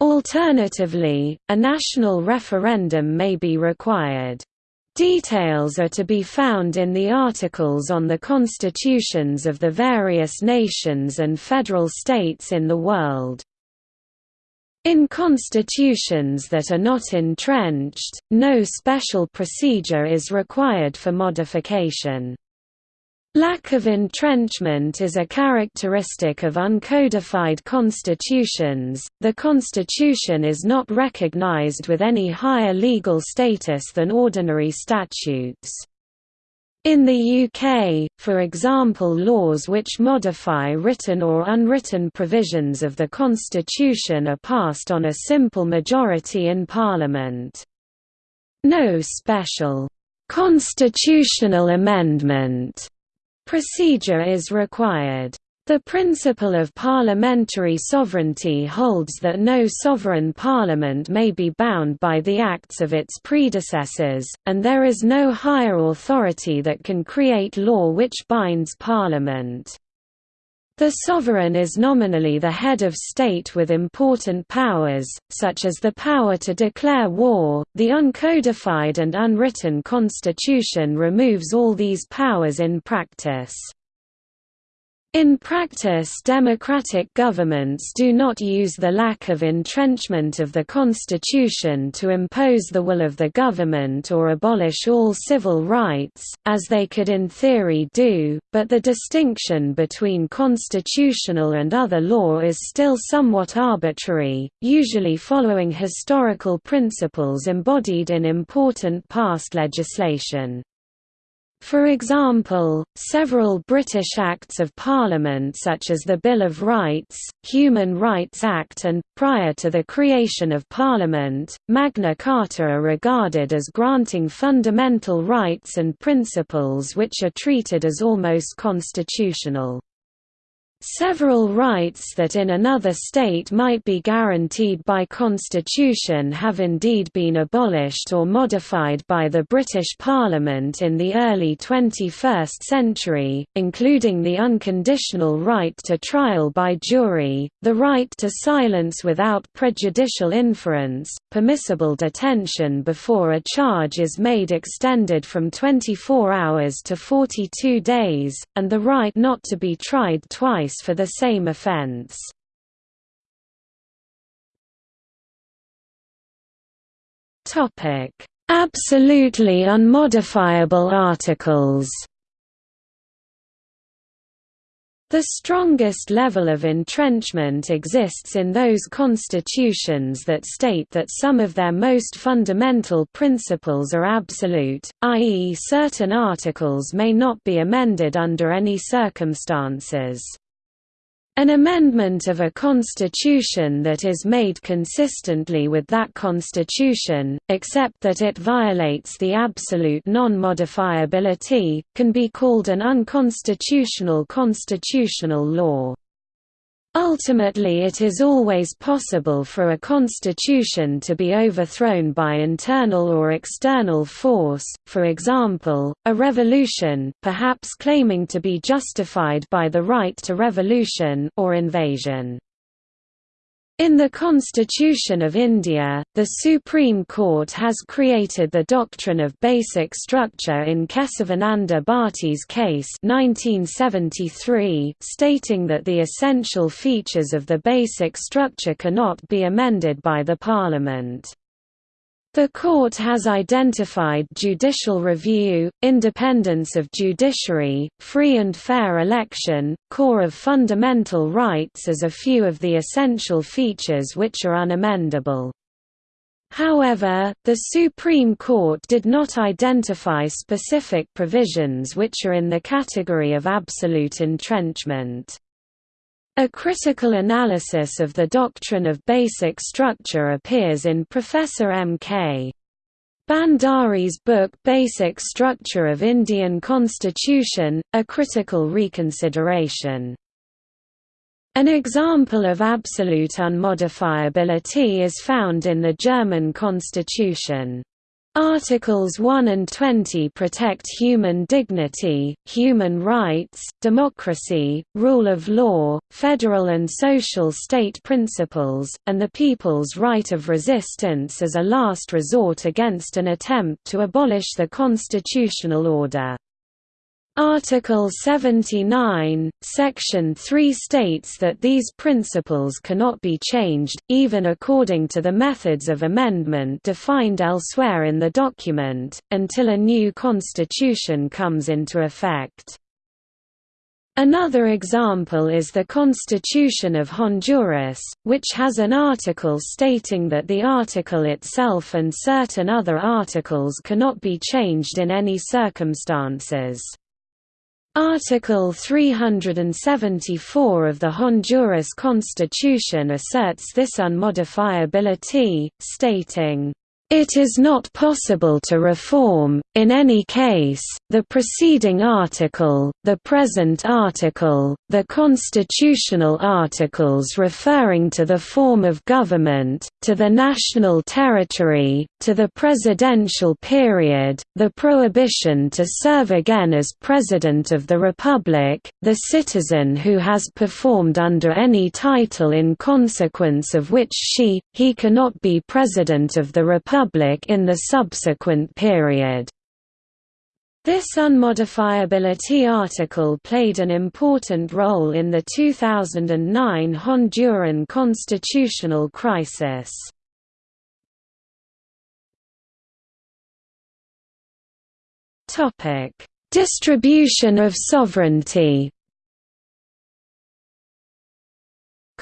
Speaker 1: Alternatively, a national referendum may be required. Details are to be found in the articles on the constitutions of the various nations and federal states in the world. In constitutions that are not entrenched, no special procedure is required for modification. Lack of entrenchment is a characteristic of uncodified constitutions. The constitution is not recognized with any higher legal status than ordinary statutes. In the UK, for example laws which modify written or unwritten provisions of the Constitution are passed on a simple majority in Parliament. No special «constitutional amendment» procedure is required. The principle of parliamentary sovereignty holds that no sovereign parliament may be bound by the acts of its predecessors, and there is no higher authority that can create law which binds parliament. The sovereign is nominally the head of state with important powers, such as the power to declare war. The uncodified and unwritten constitution removes all these powers in practice. In practice democratic governments do not use the lack of entrenchment of the constitution to impose the will of the government or abolish all civil rights, as they could in theory do, but the distinction between constitutional and other law is still somewhat arbitrary, usually following historical principles embodied in important past legislation. For example, several British Acts of Parliament such as the Bill of Rights, Human Rights Act and, prior to the creation of Parliament, Magna Carta are regarded as granting fundamental rights and principles which are treated as almost constitutional. Several rights that in another state might be guaranteed by constitution have indeed been abolished or modified by the British Parliament in the early 21st century, including the unconditional right to trial by jury, the right to silence without prejudicial inference, permissible detention before a charge is made extended from 24 hours to 42 days, and the right not to be tried twice for the same offence. Topic: Absolutely unmodifiable articles The strongest level of entrenchment exists in those constitutions that state that some of their most fundamental principles are absolute, i.e. certain articles may not be amended under any circumstances. An amendment of a constitution that is made consistently with that constitution, except that it violates the absolute non-modifiability, can be called an unconstitutional constitutional law. Ultimately it is always possible for a constitution to be overthrown by internal or external force, for example, a revolution perhaps claiming to be justified by the right to revolution or invasion. In the Constitution of India, the Supreme Court has created the doctrine of basic structure in Kesavananda Bharati's case 1973, stating that the essential features of the basic structure cannot be amended by the Parliament. The court has identified judicial review, independence of judiciary, free and fair election, core of fundamental rights as a few of the essential features which are unamendable. However, the Supreme Court did not identify specific provisions which are in the category of absolute entrenchment. A critical analysis of the doctrine of basic structure appears in Professor M. K. Bhandari's book Basic Structure of Indian Constitution, A Critical Reconsideration. An example of absolute unmodifiability is found in the German constitution. Articles 1 and 20 protect human dignity, human rights, democracy, rule of law, federal and social state principles, and the people's right of resistance as a last resort against an attempt to abolish the constitutional order. Article 79, Section 3 states that these principles cannot be changed, even according to the methods of amendment defined elsewhere in the document, until a new constitution comes into effect. Another example is the Constitution of Honduras, which has an article stating that the article itself and certain other articles cannot be changed in any circumstances. Article 374 of the Honduras Constitution asserts this unmodifiability, stating, it is not possible to reform, in any case, the preceding article, the present article, the constitutional articles referring to the form of government, to the national territory, to the presidential period, the prohibition to serve again as President of the Republic, the citizen who has performed under any title in consequence of which she, he cannot be President of the Republic in the subsequent period. This unmodifiability article played an important role in the 2009 Honduran constitutional crisis. Distribution of sovereignty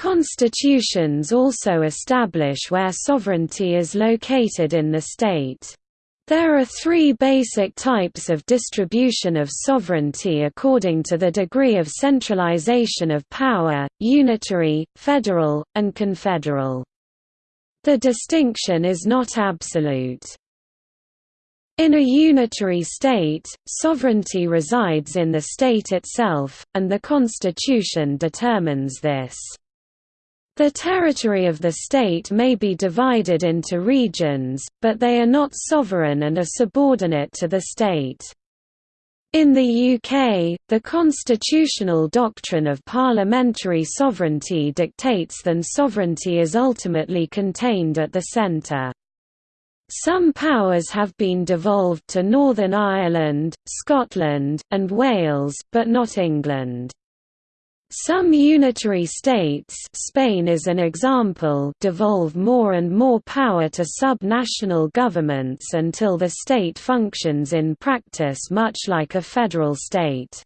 Speaker 1: Constitutions also establish where sovereignty is located in the state. There are three basic types of distribution of sovereignty according to the degree of centralization of power, unitary, federal, and confederal. The distinction is not absolute. In a unitary state, sovereignty resides in the state itself, and the constitution determines this. The territory of the state may be divided into regions, but they are not sovereign and are subordinate to the state. In the UK, the constitutional doctrine of parliamentary sovereignty dictates that sovereignty is ultimately contained at the centre. Some powers have been devolved to Northern Ireland, Scotland, and Wales, but not England. Some unitary states Spain is an example devolve more and more power to sub-national governments until the state functions in practice much like a federal state.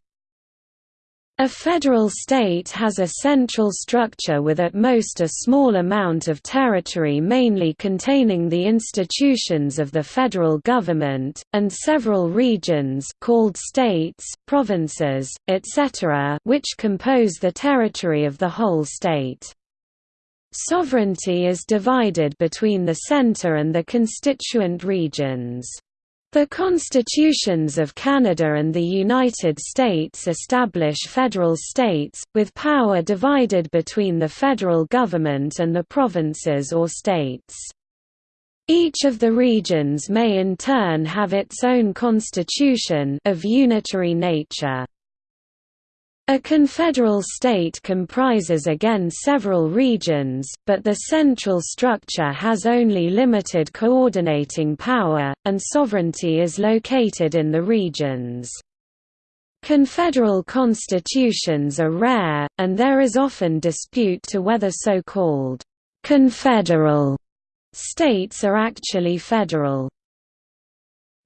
Speaker 1: A federal state has a central structure with at most a small amount of territory mainly containing the institutions of the federal government, and several regions called states, provinces, etc. which compose the territory of the whole state. Sovereignty is divided between the center and the constituent regions. The constitutions of Canada and the United States establish federal states, with power divided between the federal government and the provinces or states. Each of the regions may in turn have its own constitution of unitary nature. A confederal state comprises again several regions, but the central structure has only limited coordinating power, and sovereignty is located in the regions. Confederal constitutions are rare, and there is often dispute to whether so-called «confederal» states are actually federal.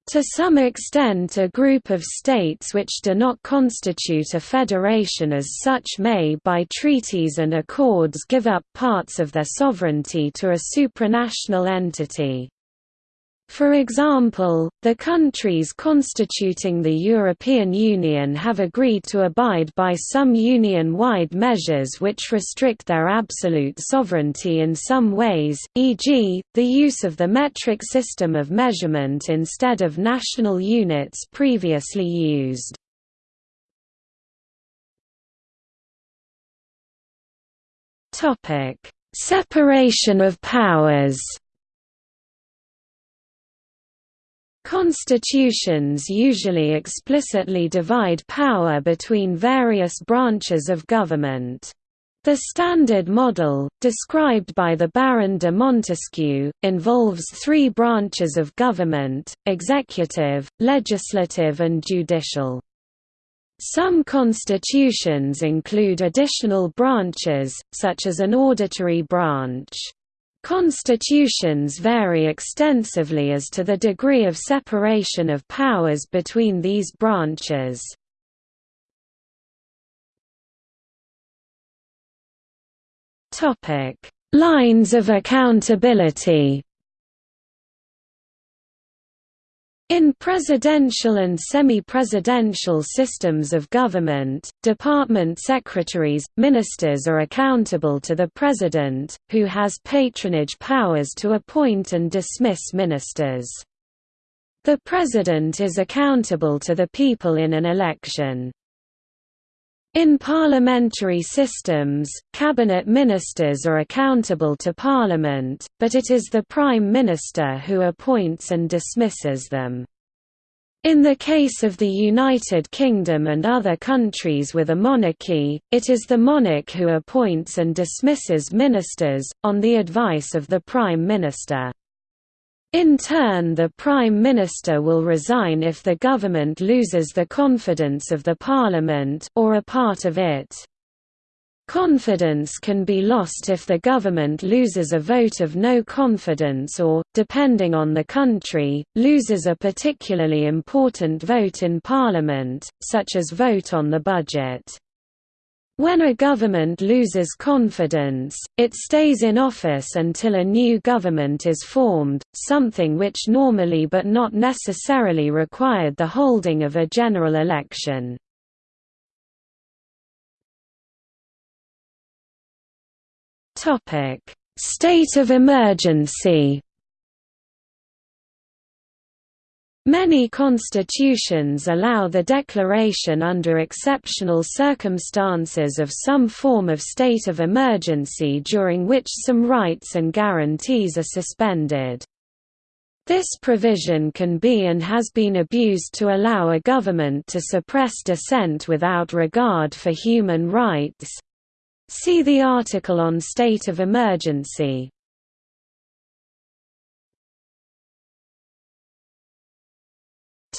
Speaker 1: To some extent a group of states which do not constitute a federation as such may by treaties and accords give up parts of their sovereignty to a supranational entity. For example, the countries constituting the European Union have agreed to abide by some union-wide measures which restrict their absolute sovereignty in some ways, e.g., the use of the metric system of measurement instead of national units previously used. Separation of powers Constitutions usually explicitly divide power between various branches of government. The standard model, described by the Baron de Montesquieu, involves three branches of government, executive, legislative and judicial. Some constitutions include additional branches, such as an auditory branch. Constitutions vary extensively as to the degree of separation of powers between these branches. Lines of accountability In presidential and semi-presidential systems of government, department secretaries, ministers are accountable to the president, who has patronage powers to appoint and dismiss ministers. The president is accountable to the people in an election. In parliamentary systems, cabinet ministers are accountable to parliament, but it is the prime minister who appoints and dismisses them. In the case of the United Kingdom and other countries with a monarchy, it is the monarch who appoints and dismisses ministers, on the advice of the prime minister. In turn the Prime Minister will resign if the government loses the confidence of the Parliament or a part of it. Confidence can be lost if the government loses a vote of no confidence or, depending on the country, loses a particularly important vote in Parliament, such as vote on the budget. When a government loses confidence, it stays in office until a new government is formed, something which normally but not necessarily required the holding of a general election. State of emergency Many constitutions allow the declaration under exceptional circumstances of some form of state of emergency during which some rights and guarantees are suspended. This provision can be and has been abused to allow a government to suppress dissent without regard for human rights. See the article on state of emergency.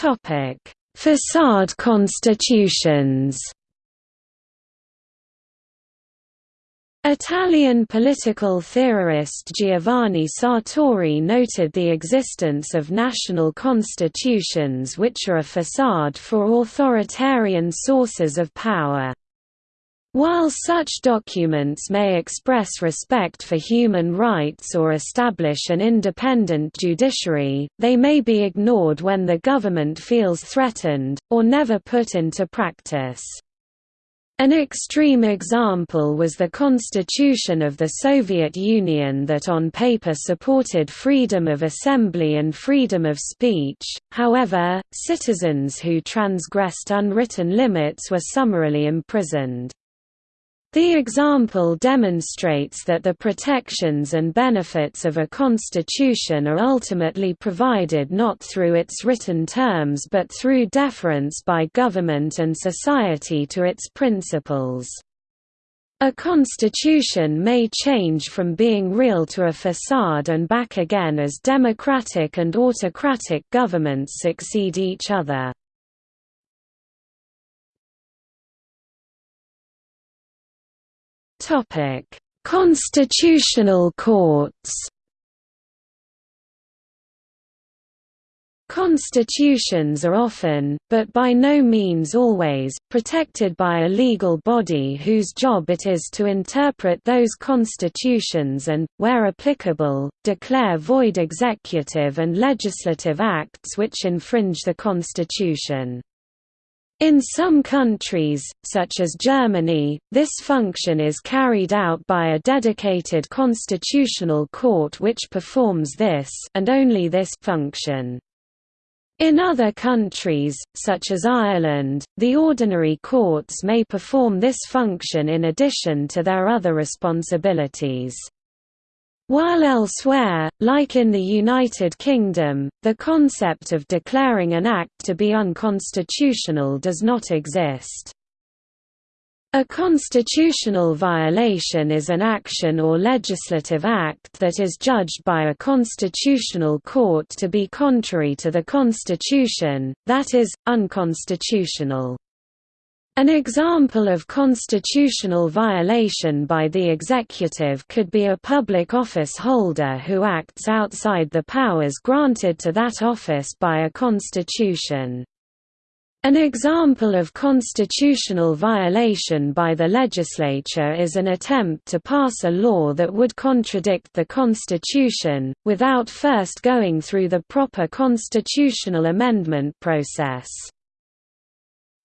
Speaker 1: Topic: Facade constitutions. Italian political theorist Giovanni Sartori noted the existence of national constitutions which are a facade for authoritarian sources of power. While such documents may express respect for human rights or establish an independent judiciary, they may be ignored when the government feels threatened, or never put into practice. An extreme example was the constitution of the Soviet Union that on paper supported freedom of assembly and freedom of speech, however, citizens who transgressed unwritten limits were summarily imprisoned. The example demonstrates that the protections and benefits of a constitution are ultimately provided not through its written terms but through deference by government and society to its principles. A constitution may change from being real to a facade and back again as democratic and autocratic governments succeed each other. Topic: Constitutional courts. Constitutions are often, but by no means always, protected by a legal body whose job it is to interpret those constitutions and, where applicable, declare void executive and legislative acts which infringe the constitution. In some countries, such as Germany, this function is carried out by a dedicated constitutional court which performs this and only this function. In other countries, such as Ireland, the ordinary courts may perform this function in addition to their other responsibilities. While elsewhere, like in the United Kingdom, the concept of declaring an act to be unconstitutional does not exist. A constitutional violation is an action or legislative act that is judged by a constitutional court to be contrary to the Constitution, that is, unconstitutional. An example of constitutional violation by the executive could be a public office holder who acts outside the powers granted to that office by a constitution. An example of constitutional violation by the legislature is an attempt to pass a law that would contradict the Constitution, without first going through the proper constitutional amendment process.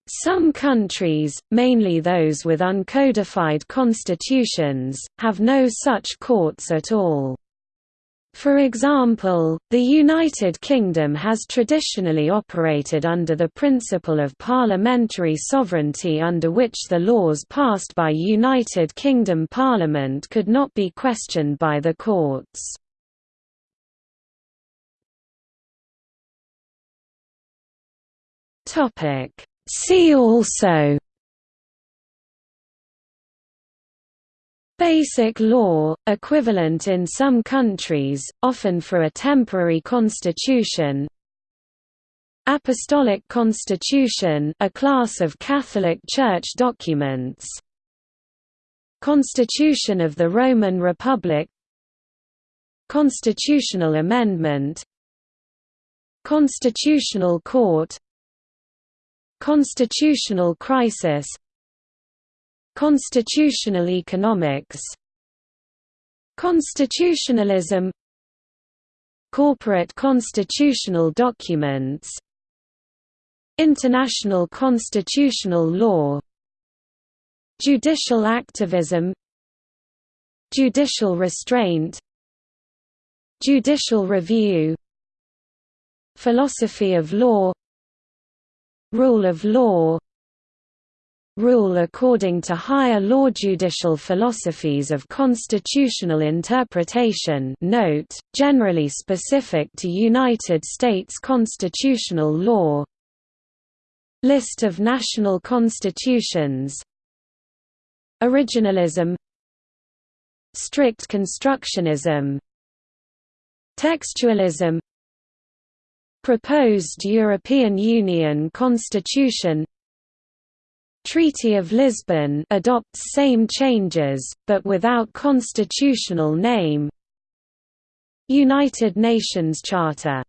Speaker 1: Some countries, mainly those with uncodified constitutions, have no such courts at all. For example, the United Kingdom has traditionally operated under the principle of parliamentary sovereignty under which the laws passed by United Kingdom Parliament could not be questioned by the courts. See also. Basic law, equivalent in some countries, often for a temporary constitution. Apostolic Constitution a class of Catholic Church documents. Constitution of the Roman Republic. Constitutional Amendment. Constitutional Court Constitutional Crisis Constitutional economics Constitutionalism Corporate constitutional documents International constitutional law Judicial activism Judicial restraint Judicial review Philosophy of law Rule of law rule according to higher law judicial philosophies of constitutional interpretation. Note, generally specific to United States constitutional law. List of national constitutions. Originalism. Strict constructionism. Textualism Proposed European Union Constitution. Treaty of Lisbon adopts same changes, but without constitutional name. United Nations Charter